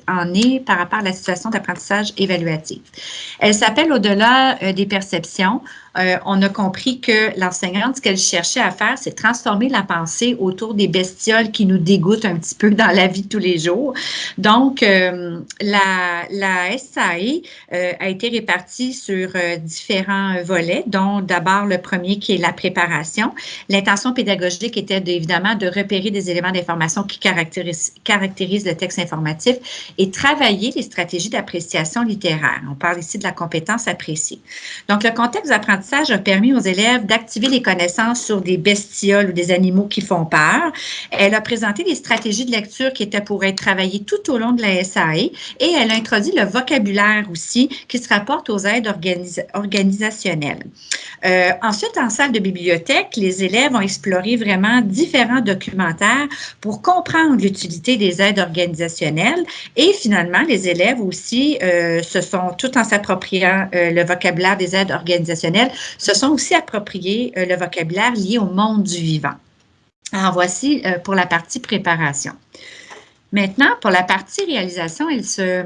en est par rapport à la situation d'apprentissage évaluatif. Elle s'appelle Au-delà des perceptions. Euh, on a compris que l'enseignante, ce qu'elle cherchait à faire, c'est transformer la pensée autour des bestioles qui nous dégoûtent un petit peu [LAUGHS] dans la vie de tous les jours. Donc, euh, la, la SAE euh, a été répartie sur différents volets, dont d'abord le premier qui est la préparation. L'intention pédagogique était évidemment de repérer des éléments d'information qui caractérisent, caractérisent le texte informatif et travailler les stratégies d'appréciation littéraire. On parle ici de la compétence appréciée. Donc, le contexte d'apprentissage a permis aux élèves d'activer les connaissances sur des bestioles ou des animaux qui font peur. Elle a présenté des stratégies de lecture qui étaient pour être travaillées tout au long de la SAE et elle a introduit le vocabulaire aussi qui se rapporte aux aides organisationnelles. Euh, ensuite, en salle de bibliothèque, les élèves ont exploré vraiment différents documentaires pour comprendre l'utilité des aides organisationnelles et finalement, les élèves aussi euh, se sont, tout en s'appropriant euh, le vocabulaire des aides organisationnelles, se sont aussi appropriés euh, le vocabulaire lié au monde du vivant. Alors, voici euh, pour la partie préparation. Maintenant, pour la partie réalisation, elle se,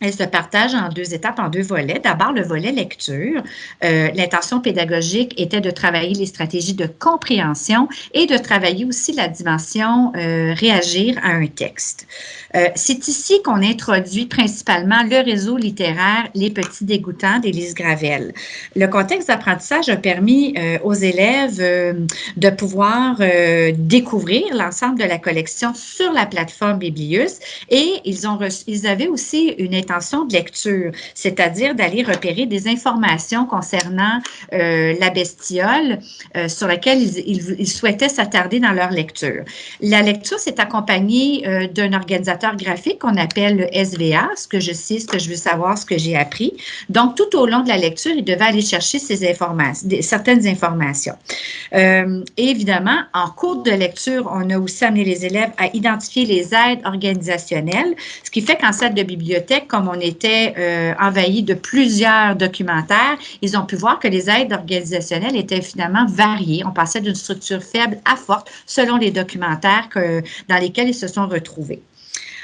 elle se partage en deux étapes, en deux volets. D'abord, le volet lecture. Euh, l'intention pédagogique était de travailler les stratégies de compréhension et de travailler aussi la dimension réagir à un texte. Euh, c'est ici qu'on introduit principalement le réseau littéraire Les Petits Dégoûtants d'Élise Gravel. Le contexte d'apprentissage a permis euh, aux élèves euh, de pouvoir découvrir l'ensemble de la collection sur la plateforme Biblius et ils, ont ils avaient aussi une intention de lecture, c'est-à-dire d'aller repérer des informations concernant la bestiole sur laquelle ils, ils souhaitaient s'attarder dans leur lecture. La lecture s'est accompagnée d'un organisateur graphique qu'on appelle le SVA, ce que je sais, ce que je veux savoir, ce que j'ai appris. Donc, tout au long de la lecture, il devait aller chercher ces informations, certaines informations. Euh, évidemment, en cours de lecture, on a aussi amené les élèves à identifier les aides organisationnelles, ce qui fait qu'en salle de bibliothèque, comme on était euh, envahi de plusieurs documentaires, ils ont pu voir que les aides organisationnelles étaient finalement variées. On passait d'une structure faible à forte selon les documentaires dans lesquels ils se sont retrouvés.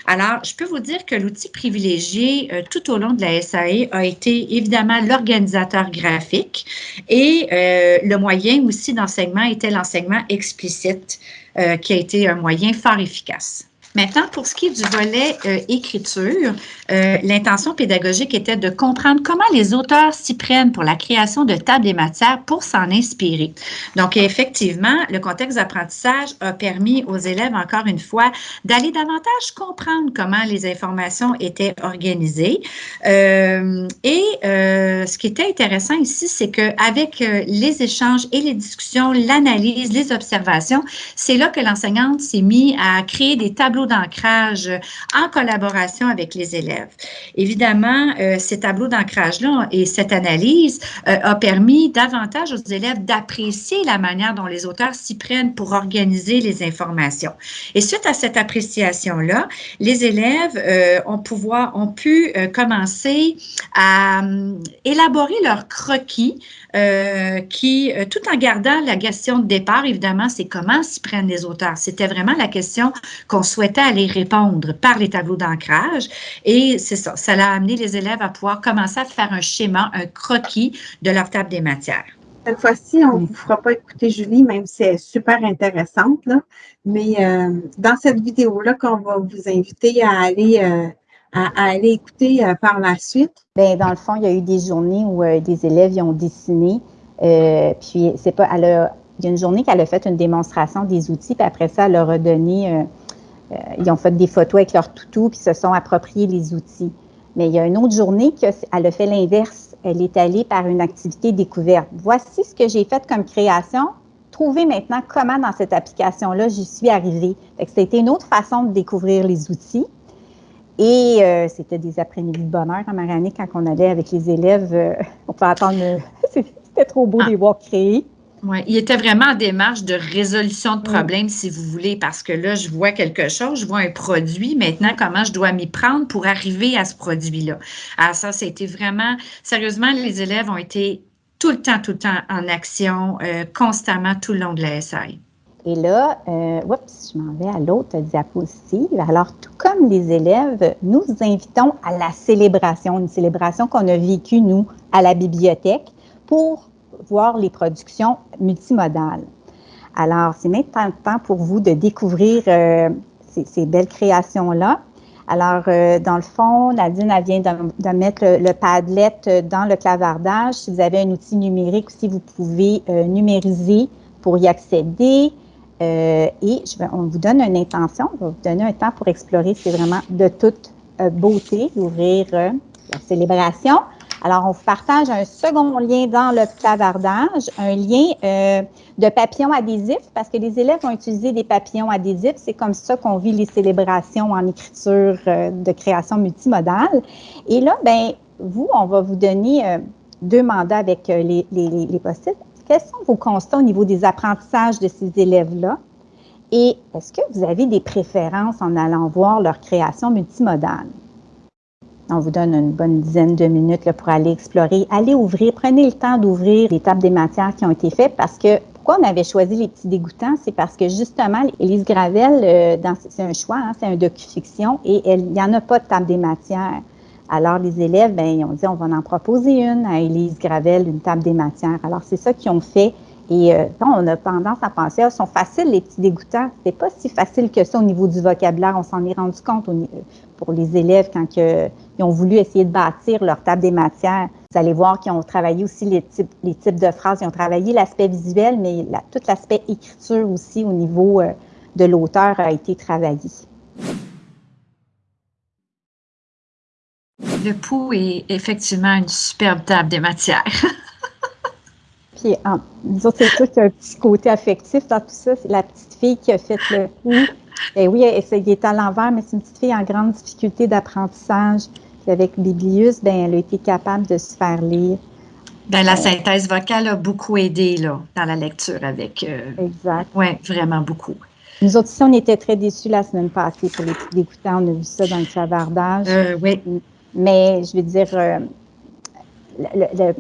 Alors, je peux vous dire que l'outil privilégié euh, tout au long de la SAE a été évidemment l'organisateur graphique et euh, le moyen aussi d'enseignement était l'enseignement explicite, qui a été un moyen fort efficace. Maintenant, pour ce qui est du volet euh, écriture, euh, l'intention pédagogique était de comprendre comment les auteurs s'y prennent pour la création de tables et matières pour s'en inspirer. Donc, effectivement, le contexte d'apprentissage a permis aux élèves, encore une fois, d'aller davantage comprendre comment les informations étaient organisées. Euh, et ce qui était intéressant ici, c'est qu'avec les échanges et les discussions, l'analyse, les observations, c'est là que l'enseignante s'est mise à créer des tableaux d'ancrage en collaboration avec les élèves. Évidemment, euh, ces tableaux d'ancrage-là et cette analyse euh, a permis davantage aux élèves d'apprécier la manière dont les auteurs s'y prennent pour organiser les informations. Et suite à cette appréciation-là, les élèves euh, ont, pouvoir, ont pu commencer à élaborer leurs croquis qui, tout en gardant la question de départ, évidemment, c'est comment s'y prennent les auteurs. C'était vraiment la question qu'on souhaitait à les répondre par les tableaux d'ancrage. Et c'est ça, ça a amené les élèves à pouvoir commencer à faire un schéma, un croquis de leur table des matières. Cette fois-ci, on ne vous fera pas écouter Julie, même si elle est super intéressante. Là. Mais euh, dans cette vidéo-là, qu'on va vous inviter à aller, euh, à, aller écouter euh, par la suite. Bien, dans le fond, il y a eu des journées où des élèves y ont dessiné. puis, c'est pas, elle a, il y a une journée qu'elle a fait une démonstration des outils, puis après ça, elle leur a donné euh, ils ont fait des photos avec leur toutou puis se sont appropriés les outils. Mais il y a une autre journée qu'elle a fait l'inverse. Elle est allée par une activité découverte. Voici ce que j'ai fait comme création. Trouvez maintenant comment dans cette application-là j'y suis arrivée. C'était une autre façon de découvrir les outils. Et euh, c'était des après-midi de bonheur en Marianne quand on allait avec les élèves. Euh, on peut attendre. [LAUGHS] c'était trop beau de les voir créer. Oui, il était vraiment en démarche de résolution de problème, si vous voulez, parce que là, je vois quelque chose, je vois un produit. Maintenant, comment je dois m'y prendre pour arriver à ce produit-là? Alors, ça, c'était vraiment, sérieusement, les élèves ont été tout le temps, tout le temps en action, euh, constamment tout le long de la SAI. Et là, euh, oups, je m'en vais à l'autre diapositive. Alors, tout comme les élèves, nous invitons à la célébration, une célébration qu'on a vécue, nous, à la bibliothèque, pour voir les productions multimodales. Alors, c'est maintenant le temps pour vous de découvrir euh, ces, belles créations-là. Alors, euh, dans le fond, Nadine, vient de, mettre le, Padlet dans le clavardage. Si vous avez un outil numérique aussi, vous pouvez euh, numériser pour y accéder. et on vous donne une intention, on va vous donner un temps pour explorer. C'est vraiment de toute beauté d'ouvrir la célébration. Alors, on vous partage un second lien dans le clavardage, un lien euh, de papillons adhésifs, parce que les élèves ont utilisé des papillons adhésifs. C'est comme ça qu'on vit les célébrations en écriture euh, de création multimodale. Et là, ben, vous, on va vous donner euh, deux mandats avec les, les, les post-it. Quels sont vos constats au niveau des apprentissages de ces élèves-là? Et est-ce que vous avez des préférences en allant voir leur création multimodale? On vous donne une bonne dizaine de minutes pour aller explorer, aller ouvrir. Prenez le temps d'ouvrir les tables des matières qui ont été faites parce que pourquoi on avait choisi les petits dégoûtants? C'est parce que justement, Élise Gravel, euh, c'est un choix, hein, c'est un docu-fiction et il n'y en a pas de table des matières. Alors, les élèves, ben, ils ont dit, on va en proposer une à Élise Gravel, une table des matières. Alors, c'est ça qu'ils ont fait. Et euh, on a tendance à penser, ah, sont faciles les petits dégoûtants. C'est pas si facile que ça au niveau du vocabulaire. On s'en est rendu compte pour les élèves quand ils ont voulu essayer de bâtir leur table des matières. Vous allez voir qu'ils ont travaillé aussi les types, les types de phrases. Ils ont travaillé l'aspect visuel, mais tout l'aspect écriture aussi au niveau euh, de l'auteur a été travaillé. Le pouls est effectivement une superbe table des matières. [LAUGHS] Puis, nous autres, c'est sûr qu'il y a un petit côté affectif dans tout ça. C'est la petite fille qui a fait le coup. Et oui, elle, elle est à l'envers, mais c'est une petite fille en grande difficulté d'apprentissage. Puis avec Biblius, ben, elle a été capable de se faire lire. Ben, la synthèse vocale a beaucoup aidé là, dans la lecture avec. Euh, exact. Oui, vraiment beaucoup. Nous autres aussi, on était très déçus la semaine passée pour les petits dégoûtants. On a vu ça dans le clavardage. Euh, oui. Mais je veux dire, euh, le,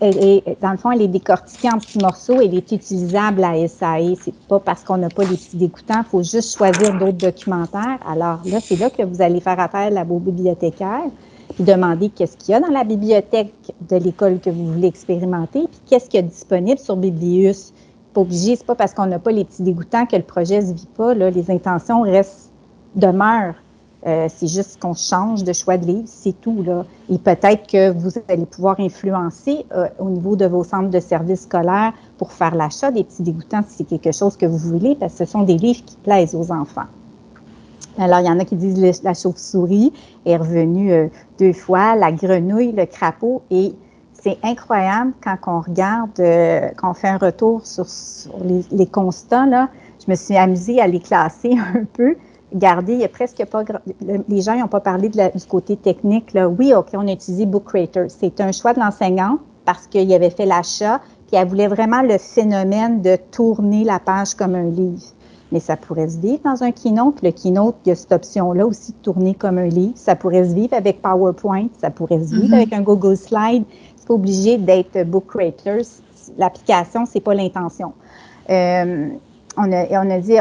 dans le fond, elle est décortiquée en petits morceaux. Elle est utilisable à SAE. C'est pas parce qu'on n'a pas les petits dégoûtants. Il faut juste choisir d'autres documentaires. Alors là, c'est là que vous allez faire appel à vos bibliothécaires puis demander qu'est-ce qu'il y a dans la bibliothèque de l'école que vous voulez expérimenter, puis qu'est-ce qu'il y a disponible sur Biblius. Pas obligé, c'est pas parce qu'on n'a pas les petits dégoûtants que le projet se vit pas. Là. Les intentions restent, demeurent. Euh, c'est juste qu'on change de choix de livre, c'est tout. Là. Et peut-être que vous allez pouvoir influencer euh, au niveau de vos centres de services scolaires pour faire l'achat des petits dégoûtants si c'est quelque chose que vous voulez, parce que ce sont des livres qui plaisent aux enfants. Alors, il y en a qui disent la chauve-souris est revenue euh, deux fois, la grenouille, le crapaud, et c'est incroyable quand on regarde, quand on fait un retour sur, les, les, constats, je me suis amusée à les classer [LAUGHS] un peu regardez, il y a presque pas. Les gens n'ont pas parlé de du côté technique. Là. Oui, OK, on a utilisé Book Creator. C'est un choix de l'enseignant parce qu'il avait fait l'achat, puis elle voulait vraiment le phénomène de tourner la page comme un livre. Mais ça pourrait se vivre dans un keynote. Le keynote, il y a cette option-là aussi de tourner comme un livre. Ça pourrait se vivre avec PowerPoint, ça pourrait se vivre mm-hmm. avec un Google Slide. C'est pas obligé d'être Book Creator. L'application, c'est pas l'intention. Euh, on a, on a dit,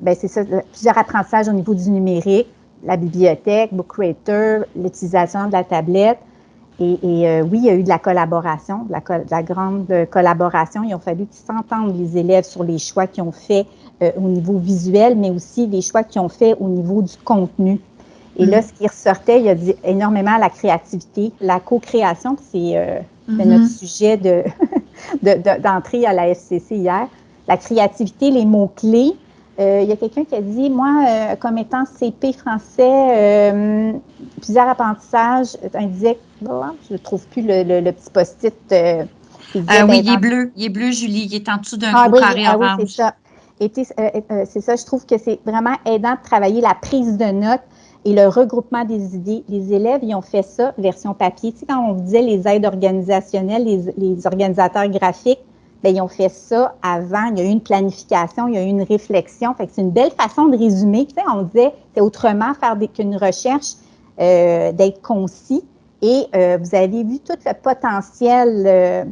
ben c'est ça, plusieurs apprentissages au niveau du numérique, la bibliothèque, Book Creator, l'utilisation de la tablette. Et, euh, oui, il y a eu de la collaboration, de la, grande collaboration. Il a fallu qu'ils s'entendent, les élèves, sur les choix qu'ils ont fait euh, au niveau visuel, mais aussi les choix qu'ils ont fait au niveau du contenu. Et là, mm-hmm. ce qui ressortait, il y a dit énormément la créativité, la co-création, c'est euh, mm-hmm. notre sujet [LAUGHS] d'entrée de, à la FCC hier la créativité, les mots-clés. Euh, il y a quelqu'un qui a dit, moi, euh, comme étant CP français, euh, plusieurs apprentissages, un disait, je ne trouve plus le, petit post-it. ah oui, il est bleu. Il est bleu, Julie. Il est en dessous d'un ah, gros carré ah, orange. Oui, c'est ça. c'est ça, je trouve que c'est vraiment aidant de travailler la prise de notes et le regroupement des idées. Les élèves, ils ont fait ça, version papier. Tu sais, quand on disait les aides organisationnelles, les, les organisateurs graphiques, Bien, ils ont fait ça avant. Il y a eu une planification, il y a eu une réflexion. Fait c'est une belle façon de résumer. On disait, c'est autrement faire qu'une recherche, euh, d'être concis. Et euh, vous avez vu tout le potentiel, euh,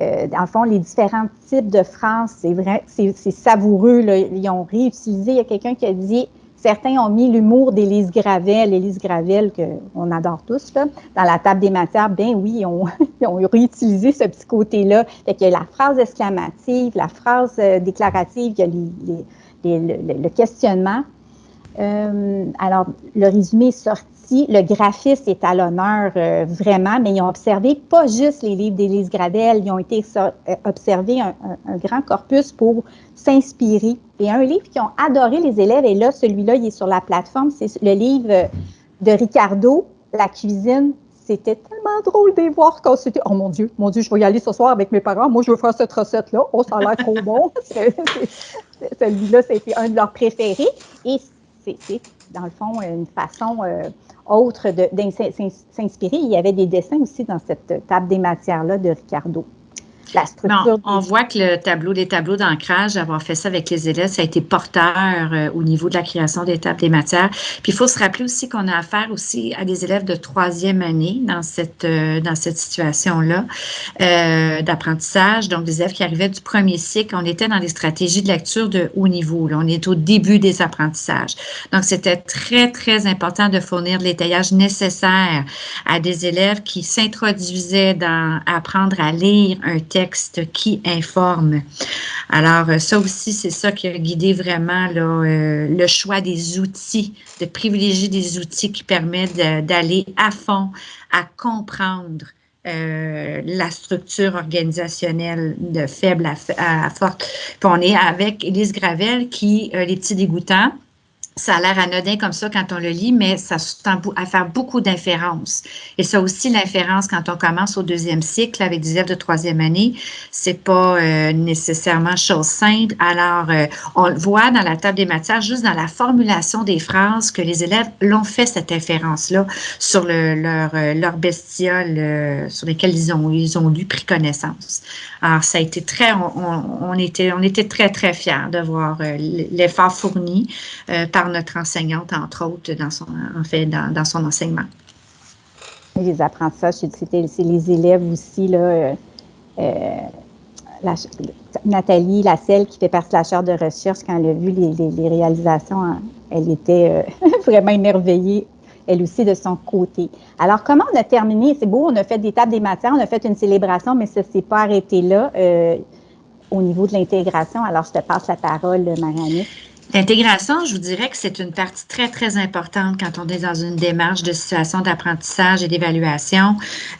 euh, fond, les différents types de phrases. C'est vrai, c'est savoureux. Ils ont réutilisé. Il y a quelqu'un qui a dit Certains ont mis l'humour d'Élise Gravel, Élise Gravel, qu'on adore tous, là, dans la table des matières. Ben oui, [LAUGHS] ils ont, réutilisé ce petit côté-là. Fait qu'il y a la phrase exclamative, la phrase euh, déclarative, il y a le, questionnement. Euh, alors, le résumé est sorti le graphiste est à l'honneur euh, vraiment, mais ils ont observé pas juste les livres d'Élise Gradel, ils ont été euh, observer un, grand corpus pour s'inspirer. Et un livre qui ont adoré les élèves, et là, celui-là, il est sur la plateforme, c'est le livre de Ricardo, La cuisine. C'était tellement drôle de voir quand c'était Oh mon Dieu, mon Dieu, je vais y aller ce soir avec mes parents. Moi, je veux faire cette recette-là. Oh, ça a l'air trop bon. [LAUGHS] Celui-là, c'était un de leurs préférés. Et c'est, dans le fond, une façon euh, autre de, s'inspirer. Il y avait des dessins aussi dans cette table des matières-là de Ricardo on voit que le tableau, les tableaux d'ancrage, avoir fait ça avec les élèves, ça a été porteur euh, au niveau de la création des tables des matières. Puis il faut se rappeler aussi qu'on a affaire aussi à des élèves de troisième année dans cette, euh, dans cette situation-là euh, d'apprentissage. Donc, des élèves qui arrivaient du premier cycle, on était dans des stratégies de lecture de haut niveau. Là. On est au début des apprentissages. Donc, c'était très, très important de fournir l'étayage nécessaire à des élèves qui s'introduisaient dans apprendre à lire un texte qui informe. Alors, euh, ça aussi, c'est ça qui a guidé vraiment euh, le choix des outils, de privilégier des outils qui permettent d'aller à fond, à comprendre euh, la structure organisationnelle de faible à, forte. Puis on est avec Élise Gravel qui, les petits dégoûtants, ça a l'air anodin comme ça quand on le lit, mais ça tend à faire beaucoup d'inférences. Et ça aussi, l'inférence, quand on commence au deuxième cycle avec des élèves de troisième année, c'est pas euh, nécessairement chose simple. Alors, euh, on le voit dans la table des matières, juste dans la formulation des phrases, que les élèves l'ont fait, cette inférence-là, sur le, leur, euh, bestiole sur lesquelles ils ont, ils ont lu, pris connaissance. Alors, ça a été très, on, était, on était très, très fiers de voir l'effort fourni par notre enseignante, entre autres, dans son, en fait, dans, son enseignement. les apprentissages, c'est les élèves aussi, là, la, Nathalie Lasselle, qui fait partie de la chaire de recherche, quand elle a vu les, réalisations, hein, elle était [LAUGHS] vraiment émerveillée elle aussi de son côté. Alors, comment on a terminé? C'est beau, on a fait des tables des matières, on a fait une célébration, mais ça ne s'est pas arrêté là euh, au niveau de l'intégration. Alors, je te passe la parole, Marianne. L'intégration, je vous dirais que c'est une partie très, très importante quand on est dans une démarche de situation d'apprentissage et d'évaluation.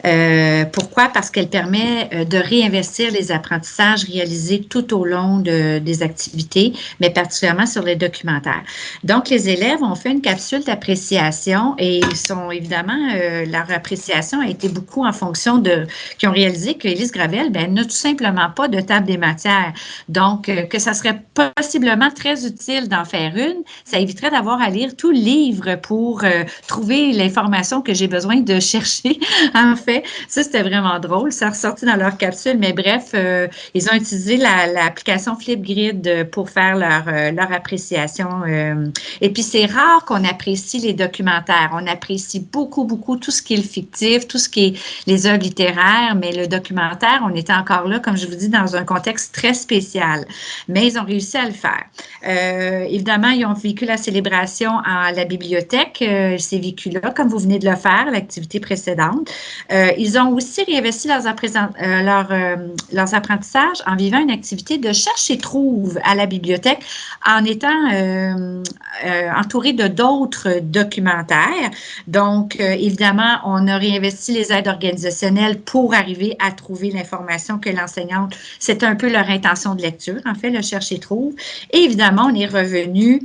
Euh, pourquoi? Parce qu'elle permet euh, de réinvestir les apprentissages réalisés tout au long de, des activités, mais particulièrement sur les documentaires. Donc, les élèves ont fait une capsule d'appréciation et ils sont évidemment, euh, leur appréciation a été beaucoup en fonction de, qui ont réalisé que Élise Gravel, ben, n'a tout simplement pas de table des matières. Donc, euh, que ça serait possiblement très utile d'en faire une. Ça éviterait d'avoir à lire tout le livre pour euh, trouver l'information que j'ai besoin de chercher. [LAUGHS] en fait, ça, c'était vraiment drôle. Ça ressorti dans leur capsule. Mais bref, euh, ils ont utilisé l'application Flipgrid pour faire leur, euh, leur appréciation. et puis, c'est rare qu'on apprécie les documentaires. On apprécie beaucoup, beaucoup tout ce qui est le fictif, tout ce qui est les œuvres littéraires. Mais le documentaire, on était encore là, comme je vous dis, dans un contexte très spécial. Mais ils ont réussi à le faire. Évidemment, ils ont vécu la célébration à la bibliothèque, euh, ces vécus-là, comme vous venez de le faire, l'activité précédente. Euh, ils ont aussi réinvesti leurs, leurs apprentissages en vivant une activité de cherche et trouve à la bibliothèque en étant entouré de d'autres documentaires. Donc, évidemment, on a réinvesti les aides organisationnelles pour arriver à trouver l'information que l'enseignante, c'est un peu leur intention de lecture, en fait, le cherche et trouve. Et évidemment, on est revenu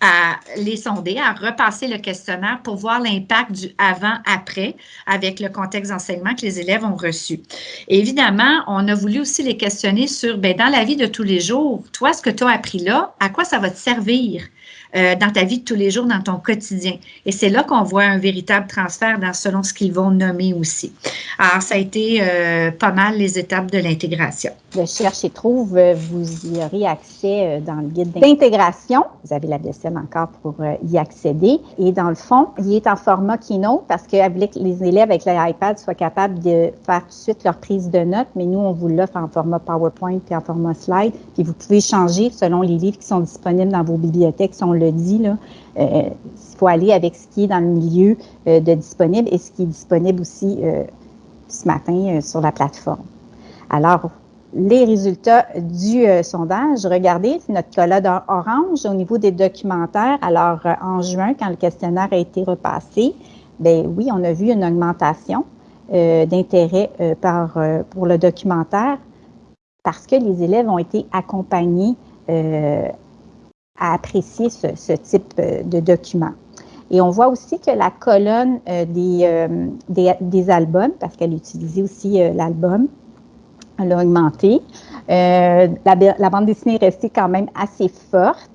à les sonder, à repasser le questionnaire pour voir l'impact du avant-après avec le contexte d'enseignement que les élèves ont reçu. évidemment, on a voulu aussi les questionner sur, ben, dans la vie de tous les jours, toi, ce que tu as appris là, à quoi ça va te servir? Euh, dans ta vie de tous les jours, dans ton quotidien? Et c'est là qu'on voit un véritable transfert dans, selon ce qu'ils vont nommer aussi. Alors, ça a été euh, pas mal les étapes de l'intégration. Le Cherche et Trouve, euh, vous y aurez accès dans le guide d'intégration. Vous avez la DSM encore pour y accéder. Et dans le fond, il est en format Keynote parce que les élèves avec l'iPad soient capables de faire tout de suite leur prise de notes, mais nous, on vous l'offre en format PowerPoint puis en format slide. Puis vous pouvez changer selon les livres qui sont disponibles dans vos bibliothèques, sont le dit, là, euh, il faut aller avec ce qui est dans le milieu euh, de disponible et ce qui est disponible aussi euh, ce matin sur la plateforme. Alors, les résultats du sondage, regardez, notre collade orange au niveau des documentaires. Alors, en juin, quand le questionnaire a été repassé, ben oui, on a vu une augmentation d'intérêt par, pour le documentaire parce que les élèves ont été accompagnés à apprécier ce, type euh, de document. Et on voit aussi que la colonne euh, euh, des, des, albums, parce qu'elle utilisait aussi l'album, elle a augmenté. La, la, bande dessinée est restée quand même assez forte.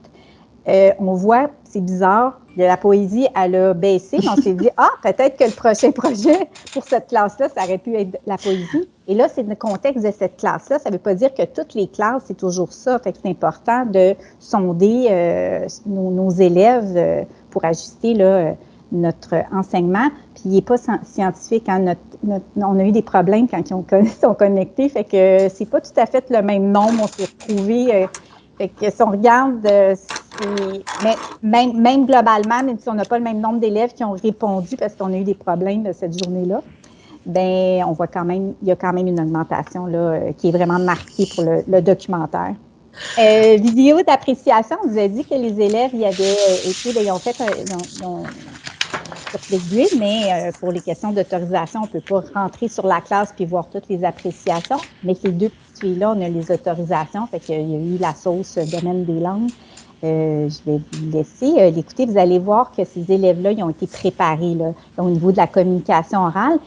on voit, c'est bizarre, de la poésie, elle a baissé. On s'est dit, [LAUGHS] ah, peut-être que le prochain projet pour cette classe-là, ça aurait pu être la poésie. Et là, c'est le contexte de cette classe-là. Ça ne veut pas dire que toutes les classes, c'est toujours ça. Fait que c'est important de sonder euh, nos, élèves euh, pour ajuster là, euh, notre enseignement. Puis il n'est pas scientifique. Hein. on a eu des problèmes quand [LAUGHS] ils sont connectés. Fait que c'est pas tout à fait le même nombre. On s'est retrouvé fait que si on regarde, euh, mais même, même, globalement, même si on n'a pas le même nombre d'élèves qui ont répondu parce qu'on a eu des problèmes cette journée-là, ben on voit quand même, il y a quand même une augmentation là, euh, qui est vraiment marquée pour le, documentaire. Euh, vidéo d'appréciation, on vous a dit que les élèves y avaient été, ben, ils ont fait, ils mais euh, pour les questions d'autorisation, on ne peut pas rentrer sur la classe puis voir toutes les appréciations. Mais ces deux petites filles-là, on a les autorisations, fait qu'il y a eu la sauce domaine des langues. Euh, je vais vous laisser euh, l'écouter. Vous allez voir que ces élèves-là, ils ont été préparés là, au niveau de la communication orale.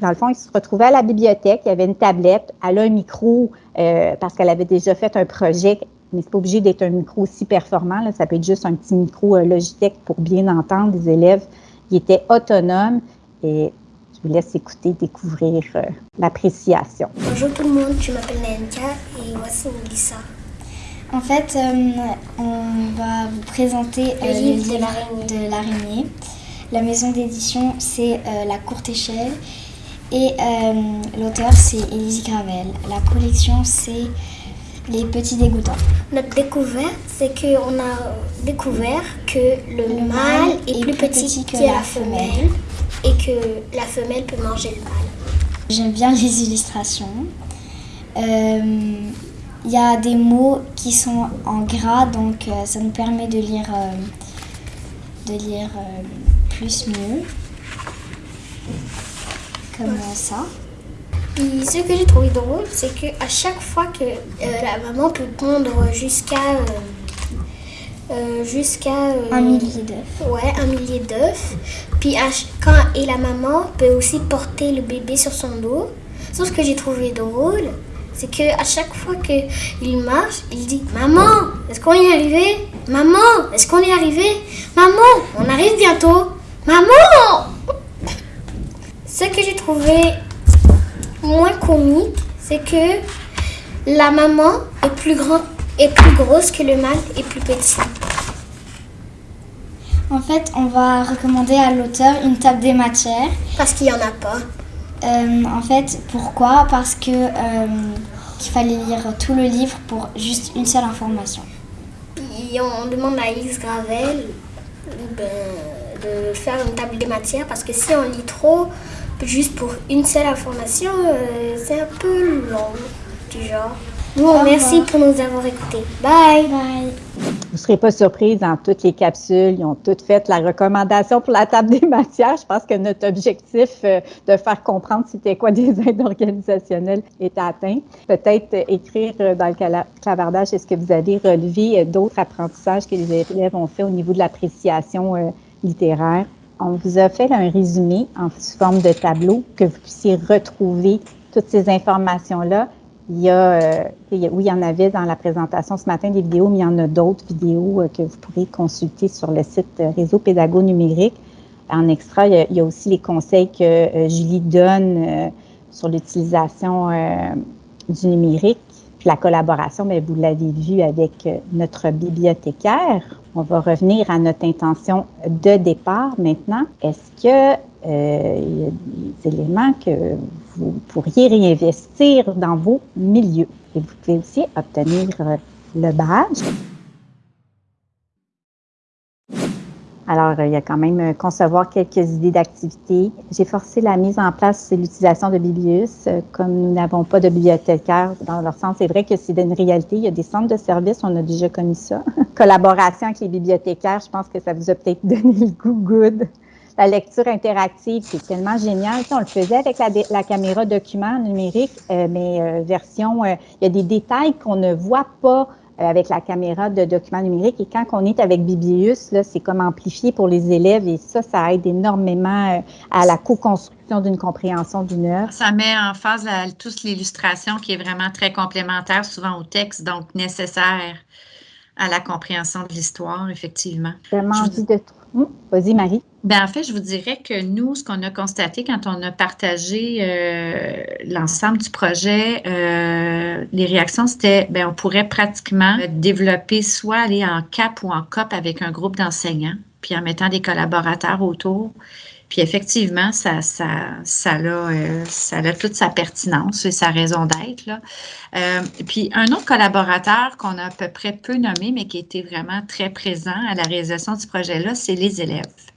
Dans le fond, ils se retrouvaient à la bibliothèque, il y avait une tablette, elle a un micro parce qu'elle avait déjà fait un projet mais c'est pas obligé d'être un micro aussi performant. Là. Ça peut être juste un petit micro Logitech pour bien entendre des élèves il était autonome et je vous laisse écouter, découvrir euh, l'appréciation. Bonjour tout le monde, je m'appelle Nenka et voici Melissa. En fait, euh, on va vous présenter euh, le livre de l'araignée. La maison d'édition, c'est La Courte Échelle. Et l'auteur, c'est Élise Gravel. La collection, c'est Les Petits Dégoûtants. Notre découverte, c'est qu'on a découvert que le, mâle est, plus petit, que, la femelle et que la femelle peut manger le mâle. J'aime bien les illustrations. Il y a des mots qui sont en gras, donc ça nous permet de lire, de lire plus mieux. Comme ça? Et ce que j'ai trouvé drôle, c'est qu'à chaque fois que la maman peut pondre jusqu'à jusqu'à un millier d'œufs. Ouais, un millier d'œufs. Puis quand et la maman peut aussi porter le bébé sur son dos. Sauf ce que j'ai trouvé drôle, c'est que à chaque fois qu'il marche, il dit Maman, est-ce qu'on y est arrivé? Maman, est-ce qu'on y est arrivé? Maman, on arrive bientôt. Maman Ce que j'ai trouvé moins comique, c'est que la maman est plus grande est plus grosse que le mâle et plus petit. En fait, on va recommander à l'auteur une table des matières. Parce qu'il n'y en a pas. Euh, en fait, pourquoi? Parce que euh, qu'il fallait lire tout le livre pour juste une seule information. Puis on demande à X Gravel ben, de faire une table des matières parce que si on lit trop juste pour une seule information, euh, c'est un peu long du genre. Bon, merci pour nous avoir écoutés. Bye. Bye. Vous ne serez pas surprise, dans toutes les capsules, ils ont toutes fait la recommandation pour la table des matières. Je pense que notre objectif euh, de faire comprendre c'était quoi des aides organisationnelles est atteint. Peut-être écrire euh, dans le clavardage, est-ce que vous avez relevé euh, d'autres apprentissages que les élèves ont fait au niveau de l'appréciation littéraire? On vous a fait un résumé en forme de tableau que vous puissiez retrouver toutes ces informations-là il y a, euh, oui, il y en avait dans la présentation ce matin des vidéos, mais il y en a d'autres vidéos euh, que vous pourrez consulter sur le site euh, Réseau Pédago Numérique. En extra, il y a, aussi les conseils que Julie donne sur l'utilisation du numérique, la collaboration, mais vous l'avez vu avec notre bibliothécaire. On va revenir à notre intention de départ maintenant. Est-ce que il y a des éléments que vous pourriez réinvestir dans vos milieux? Et vous pouvez aussi obtenir euh, le badge. Alors, il y a quand même euh, concevoir quelques idées d'activités. J'ai forcé la mise en place et l'utilisation de Biblius. Euh, comme nous n'avons pas de bibliothécaire dans leur sens, c'est vrai que c'est une réalité. Il y a des centres de services, on a déjà connu ça. [LAUGHS] Collaboration avec les bibliothécaires, je pense que ça vous a peut-être [LAUGHS] donné le goût good la lecture interactive, c'est tellement génial. on le faisait avec la, caméra document numérique, euh, mais euh, version, euh, il y a des détails qu'on ne voit pas avec la caméra de document numérique. Et quand on est avec Biblius, c'est comme amplifié pour les élèves et ça, ça aide énormément à la co-construction d'une compréhension d'une œuvre. Ça met en phase la, toute l'illustration qui est vraiment très complémentaire, souvent au texte, donc nécessaire à la compréhension de l'histoire, effectivement. Vraiment envie de... Hum, vas-y, Marie. Ben, en fait, je vous dirais que nous, ce qu'on a constaté quand on a partagé euh, l'ensemble du projet, euh, les réactions, c'était, ben, on pourrait pratiquement développer soit aller en CAP ou en COP avec un groupe d'enseignants, puis en mettant des collaborateurs autour. Puis effectivement, ça, ça, ça, a, euh, ça a toute sa pertinence et sa raison d'être. puis un autre collaborateur qu'on a à peu près peu nommé, mais qui était vraiment très présent à la réalisation du projet-là, c'est les élèves.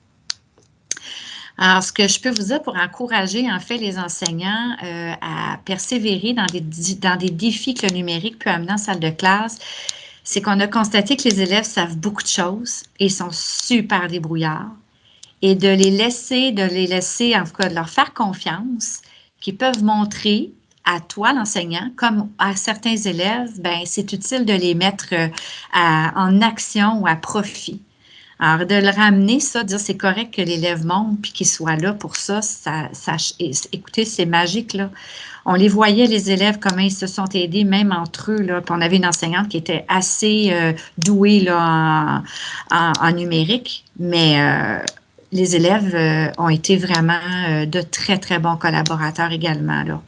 Alors, ce que je peux vous dire pour encourager, en fait, les enseignants euh, à persévérer dans des, dans des défis que le numérique peut amener en salle de classe, c'est qu'on a constaté que les élèves savent beaucoup de choses et sont super débrouillards. Et de les laisser, de les laisser, en tout cas, de leur faire confiance, qu'ils peuvent montrer à toi, l'enseignant, comme à certains élèves, ben, c'est utile de les mettre euh, en action ou à profit. Alors, de le ramener, ça, dire c'est correct que l'élève monte puis qu'il soit là pour ça, ça, ça écoutez, c'est magique, là. On les voyait, les élèves, comment ils se sont aidés, même entre eux, là. Puis on avait une enseignante qui était assez euh, douée, là, en, numérique, mais euh, les élèves euh, ont été vraiment de très, très bons collaborateurs également, là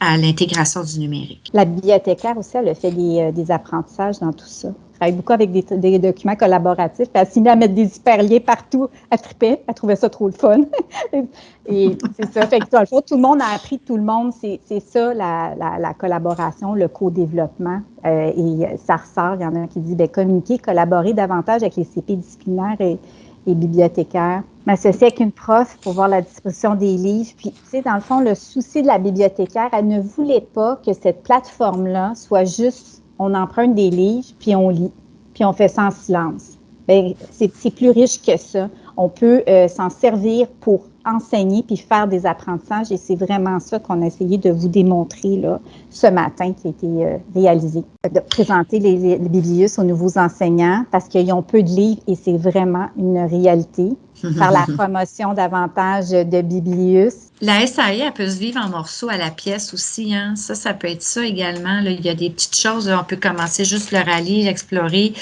à l'intégration du numérique. La bibliothécaire aussi, elle a fait des, des apprentissages dans tout ça travaille beaucoup avec des, documents collaboratifs. Elle s'est mise à mettre des hyperliens partout. Elle tripait. Elle trouvait ça trop le fun. [LAUGHS] et c'est ça. Fait que, tout le monde a appris tout le monde. C'est ça, la, collaboration, le co-développement. Euh, et ça ressort. Il y en a un qui dit bien, communiquer, collaborer davantage avec les CP disciplinaires et, et bibliothécaires m'associer avec une prof pour voir la disposition des livres. Puis, tu sais, dans le fond, le souci de la bibliothécaire, elle ne voulait pas que cette plateforme-là soit juste, on emprunte des livres, puis on lit, puis on fait ça en silence. Bien, c'est plus riche que ça. On peut euh, s'en servir pour enseigner puis faire des apprentissages et c'est vraiment ça qu'on a essayé de vous démontrer là, ce matin qui a été euh, réalisé. De présenter les, les biblius aux nouveaux enseignants parce qu'ils ont peu de livres et c'est vraiment une réalité. [LAUGHS] Par la promotion davantage de biblius la SAE, elle peut se vivre en morceaux à la pièce aussi. Hein? Ça, ça peut être ça également. Là. Il y a des petites choses, on peut commencer juste le rallye, l'explorer.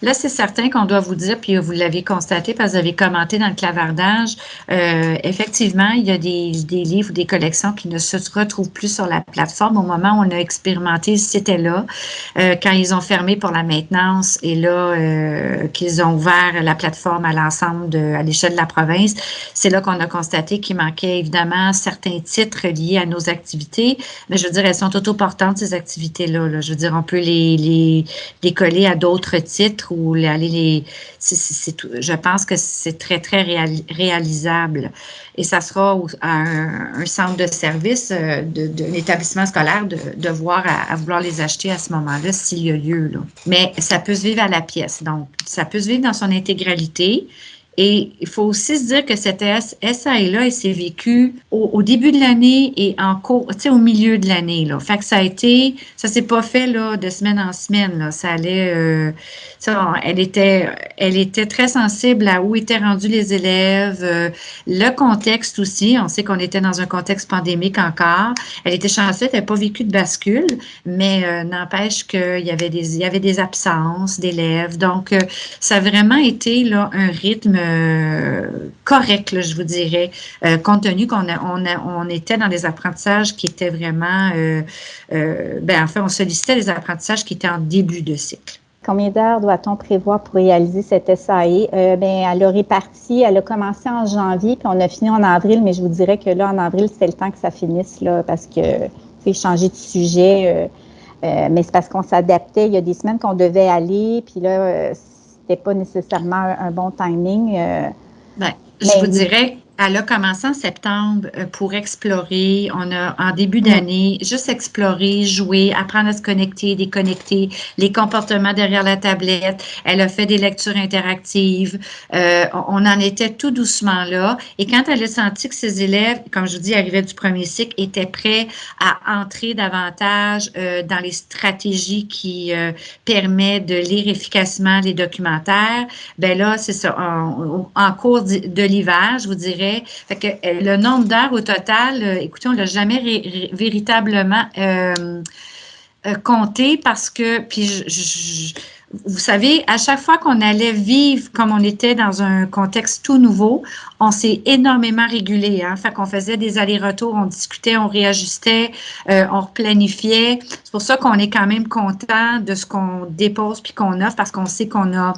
Là, c'est certain qu'on doit vous dire, puis vous l'avez constaté parce que vous avez commenté dans le clavardage, euh, effectivement, il y a des, livres ou des collections qui ne se retrouvent plus sur la plateforme au moment où on a expérimenté, c'était là. Euh, quand ils ont fermé pour la maintenance et là, euh, qu'ils ont ouvert la plateforme à l'ensemble, à l'échelle de la province, c'est là qu'on a constaté qu'il manquait évidemment certains titres liés à nos activités, mais je veux dire, elles sont autoportantes, ces activités-là. Je veux dire, on peut les coller à d'autres titres ou aller les. je pense que c'est très, très réalisable. Et ça sera à un, centre de service euh, d'un établissement scolaire de, voir à, vouloir les acheter à ce moment-là s'il y a lieu. Mais ça peut se vivre à la pièce. Donc, ça peut se vivre dans son intégralité. Et il faut aussi se dire que cette SAE-là, elle s'est vécue au, début de l'année et en cours, tu sais, au milieu de l'année. Fait que ça a été, ça s'est pas fait là, de semaine en semaine. Là. Ça allait, euh, ça, elle était, elle était très sensible à où étaient rendus les élèves, euh, le contexte aussi. On sait qu'on était dans un contexte pandémique encore. Elle était chanceuse, elle n'avait pas vécu de bascule, mais euh, n'empêche qu'il y avait des, il y avait des absences d'élèves. Donc, ça a vraiment été là un rythme euh, correct, je vous dirais, euh, compte tenu qu'on on, on était dans des apprentissages qui étaient vraiment, euh, ben, en fait, on sollicitait des apprentissages qui étaient en début de cycle. Combien d'heures doit-on prévoir pour réaliser cette SAE? ben, elle a réparti, elle a commencé en janvier, puis on a fini en avril, mais je vous dirais que là, en avril, c'était le temps que ça finisse, là, parce que, c'est changer de sujet, mais c'est parce qu'on s'adaptait. Il y a des semaines qu'on devait aller, puis là, c'était pas nécessairement un, bon timing. Euh, ben, je vous dirais elle a commencé en septembre euh, pour explorer. On a, en début d'année, juste explorer, jouer, apprendre à se connecter, déconnecter, les comportements derrière la tablette. Elle a fait des lectures interactives. Euh, on en était tout doucement là. Et quand elle a senti que ses élèves, comme je vous dis, arrivaient du premier cycle, étaient prêts à entrer davantage euh, dans les stratégies qui euh, permettent de lire efficacement les documentaires, ben là, c'est ça. En, en cours de l'hiver, je vous dirais, euh, le nombre d'heures au total, euh, écoutez, on ne l'a jamais véritablement euh, compté parce que, puis vous savez, à chaque fois qu'on allait vivre comme on était dans un contexte tout nouveau, on s'est énormément régulé. Hein? Qu'on faisait des allers-retours, on discutait, on réajustait, on replanifiait. C'est pour ça qu'on est quand même content de ce qu'on dépose puis qu'on offre parce qu'on sait qu'on a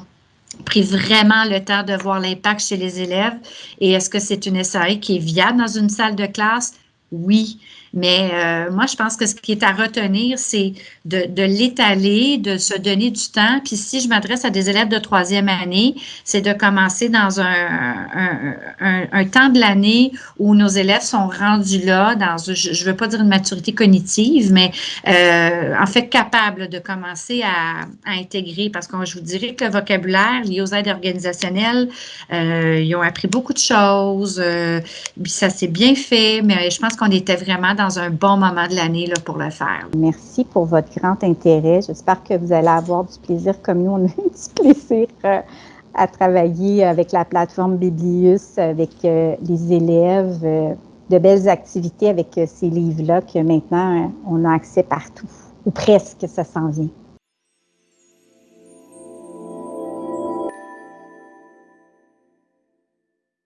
pris vraiment le temps de voir l'impact chez les élèves? Et est-ce que c'est une SAE qui est viable dans une salle de classe? Oui. Mais euh, moi, je pense que ce qui est à retenir, c'est de, l'étaler, de se donner du temps. Puis si je m'adresse à des élèves de troisième année, c'est de commencer dans un, un, temps de l'année où nos élèves sont rendus là, dans, je ne veux pas dire une maturité cognitive, mais euh, en fait capable de commencer à, intégrer, parce que je vous dirais que le vocabulaire lié aux aides organisationnelles, euh, ils ont appris beaucoup de choses, puis ça s'est bien fait, mais je pense qu'on était vraiment dans un bon moment de l'année pour le faire. Merci pour votre grand intérêt. J'espère que vous allez avoir du plaisir comme nous, on a [LAUGHS] eu du plaisir euh, à travailler avec la plateforme Biblius, avec euh, les élèves, euh, de belles activités avec ces livres-là que maintenant on a accès partout, ou presque ça s'en vient.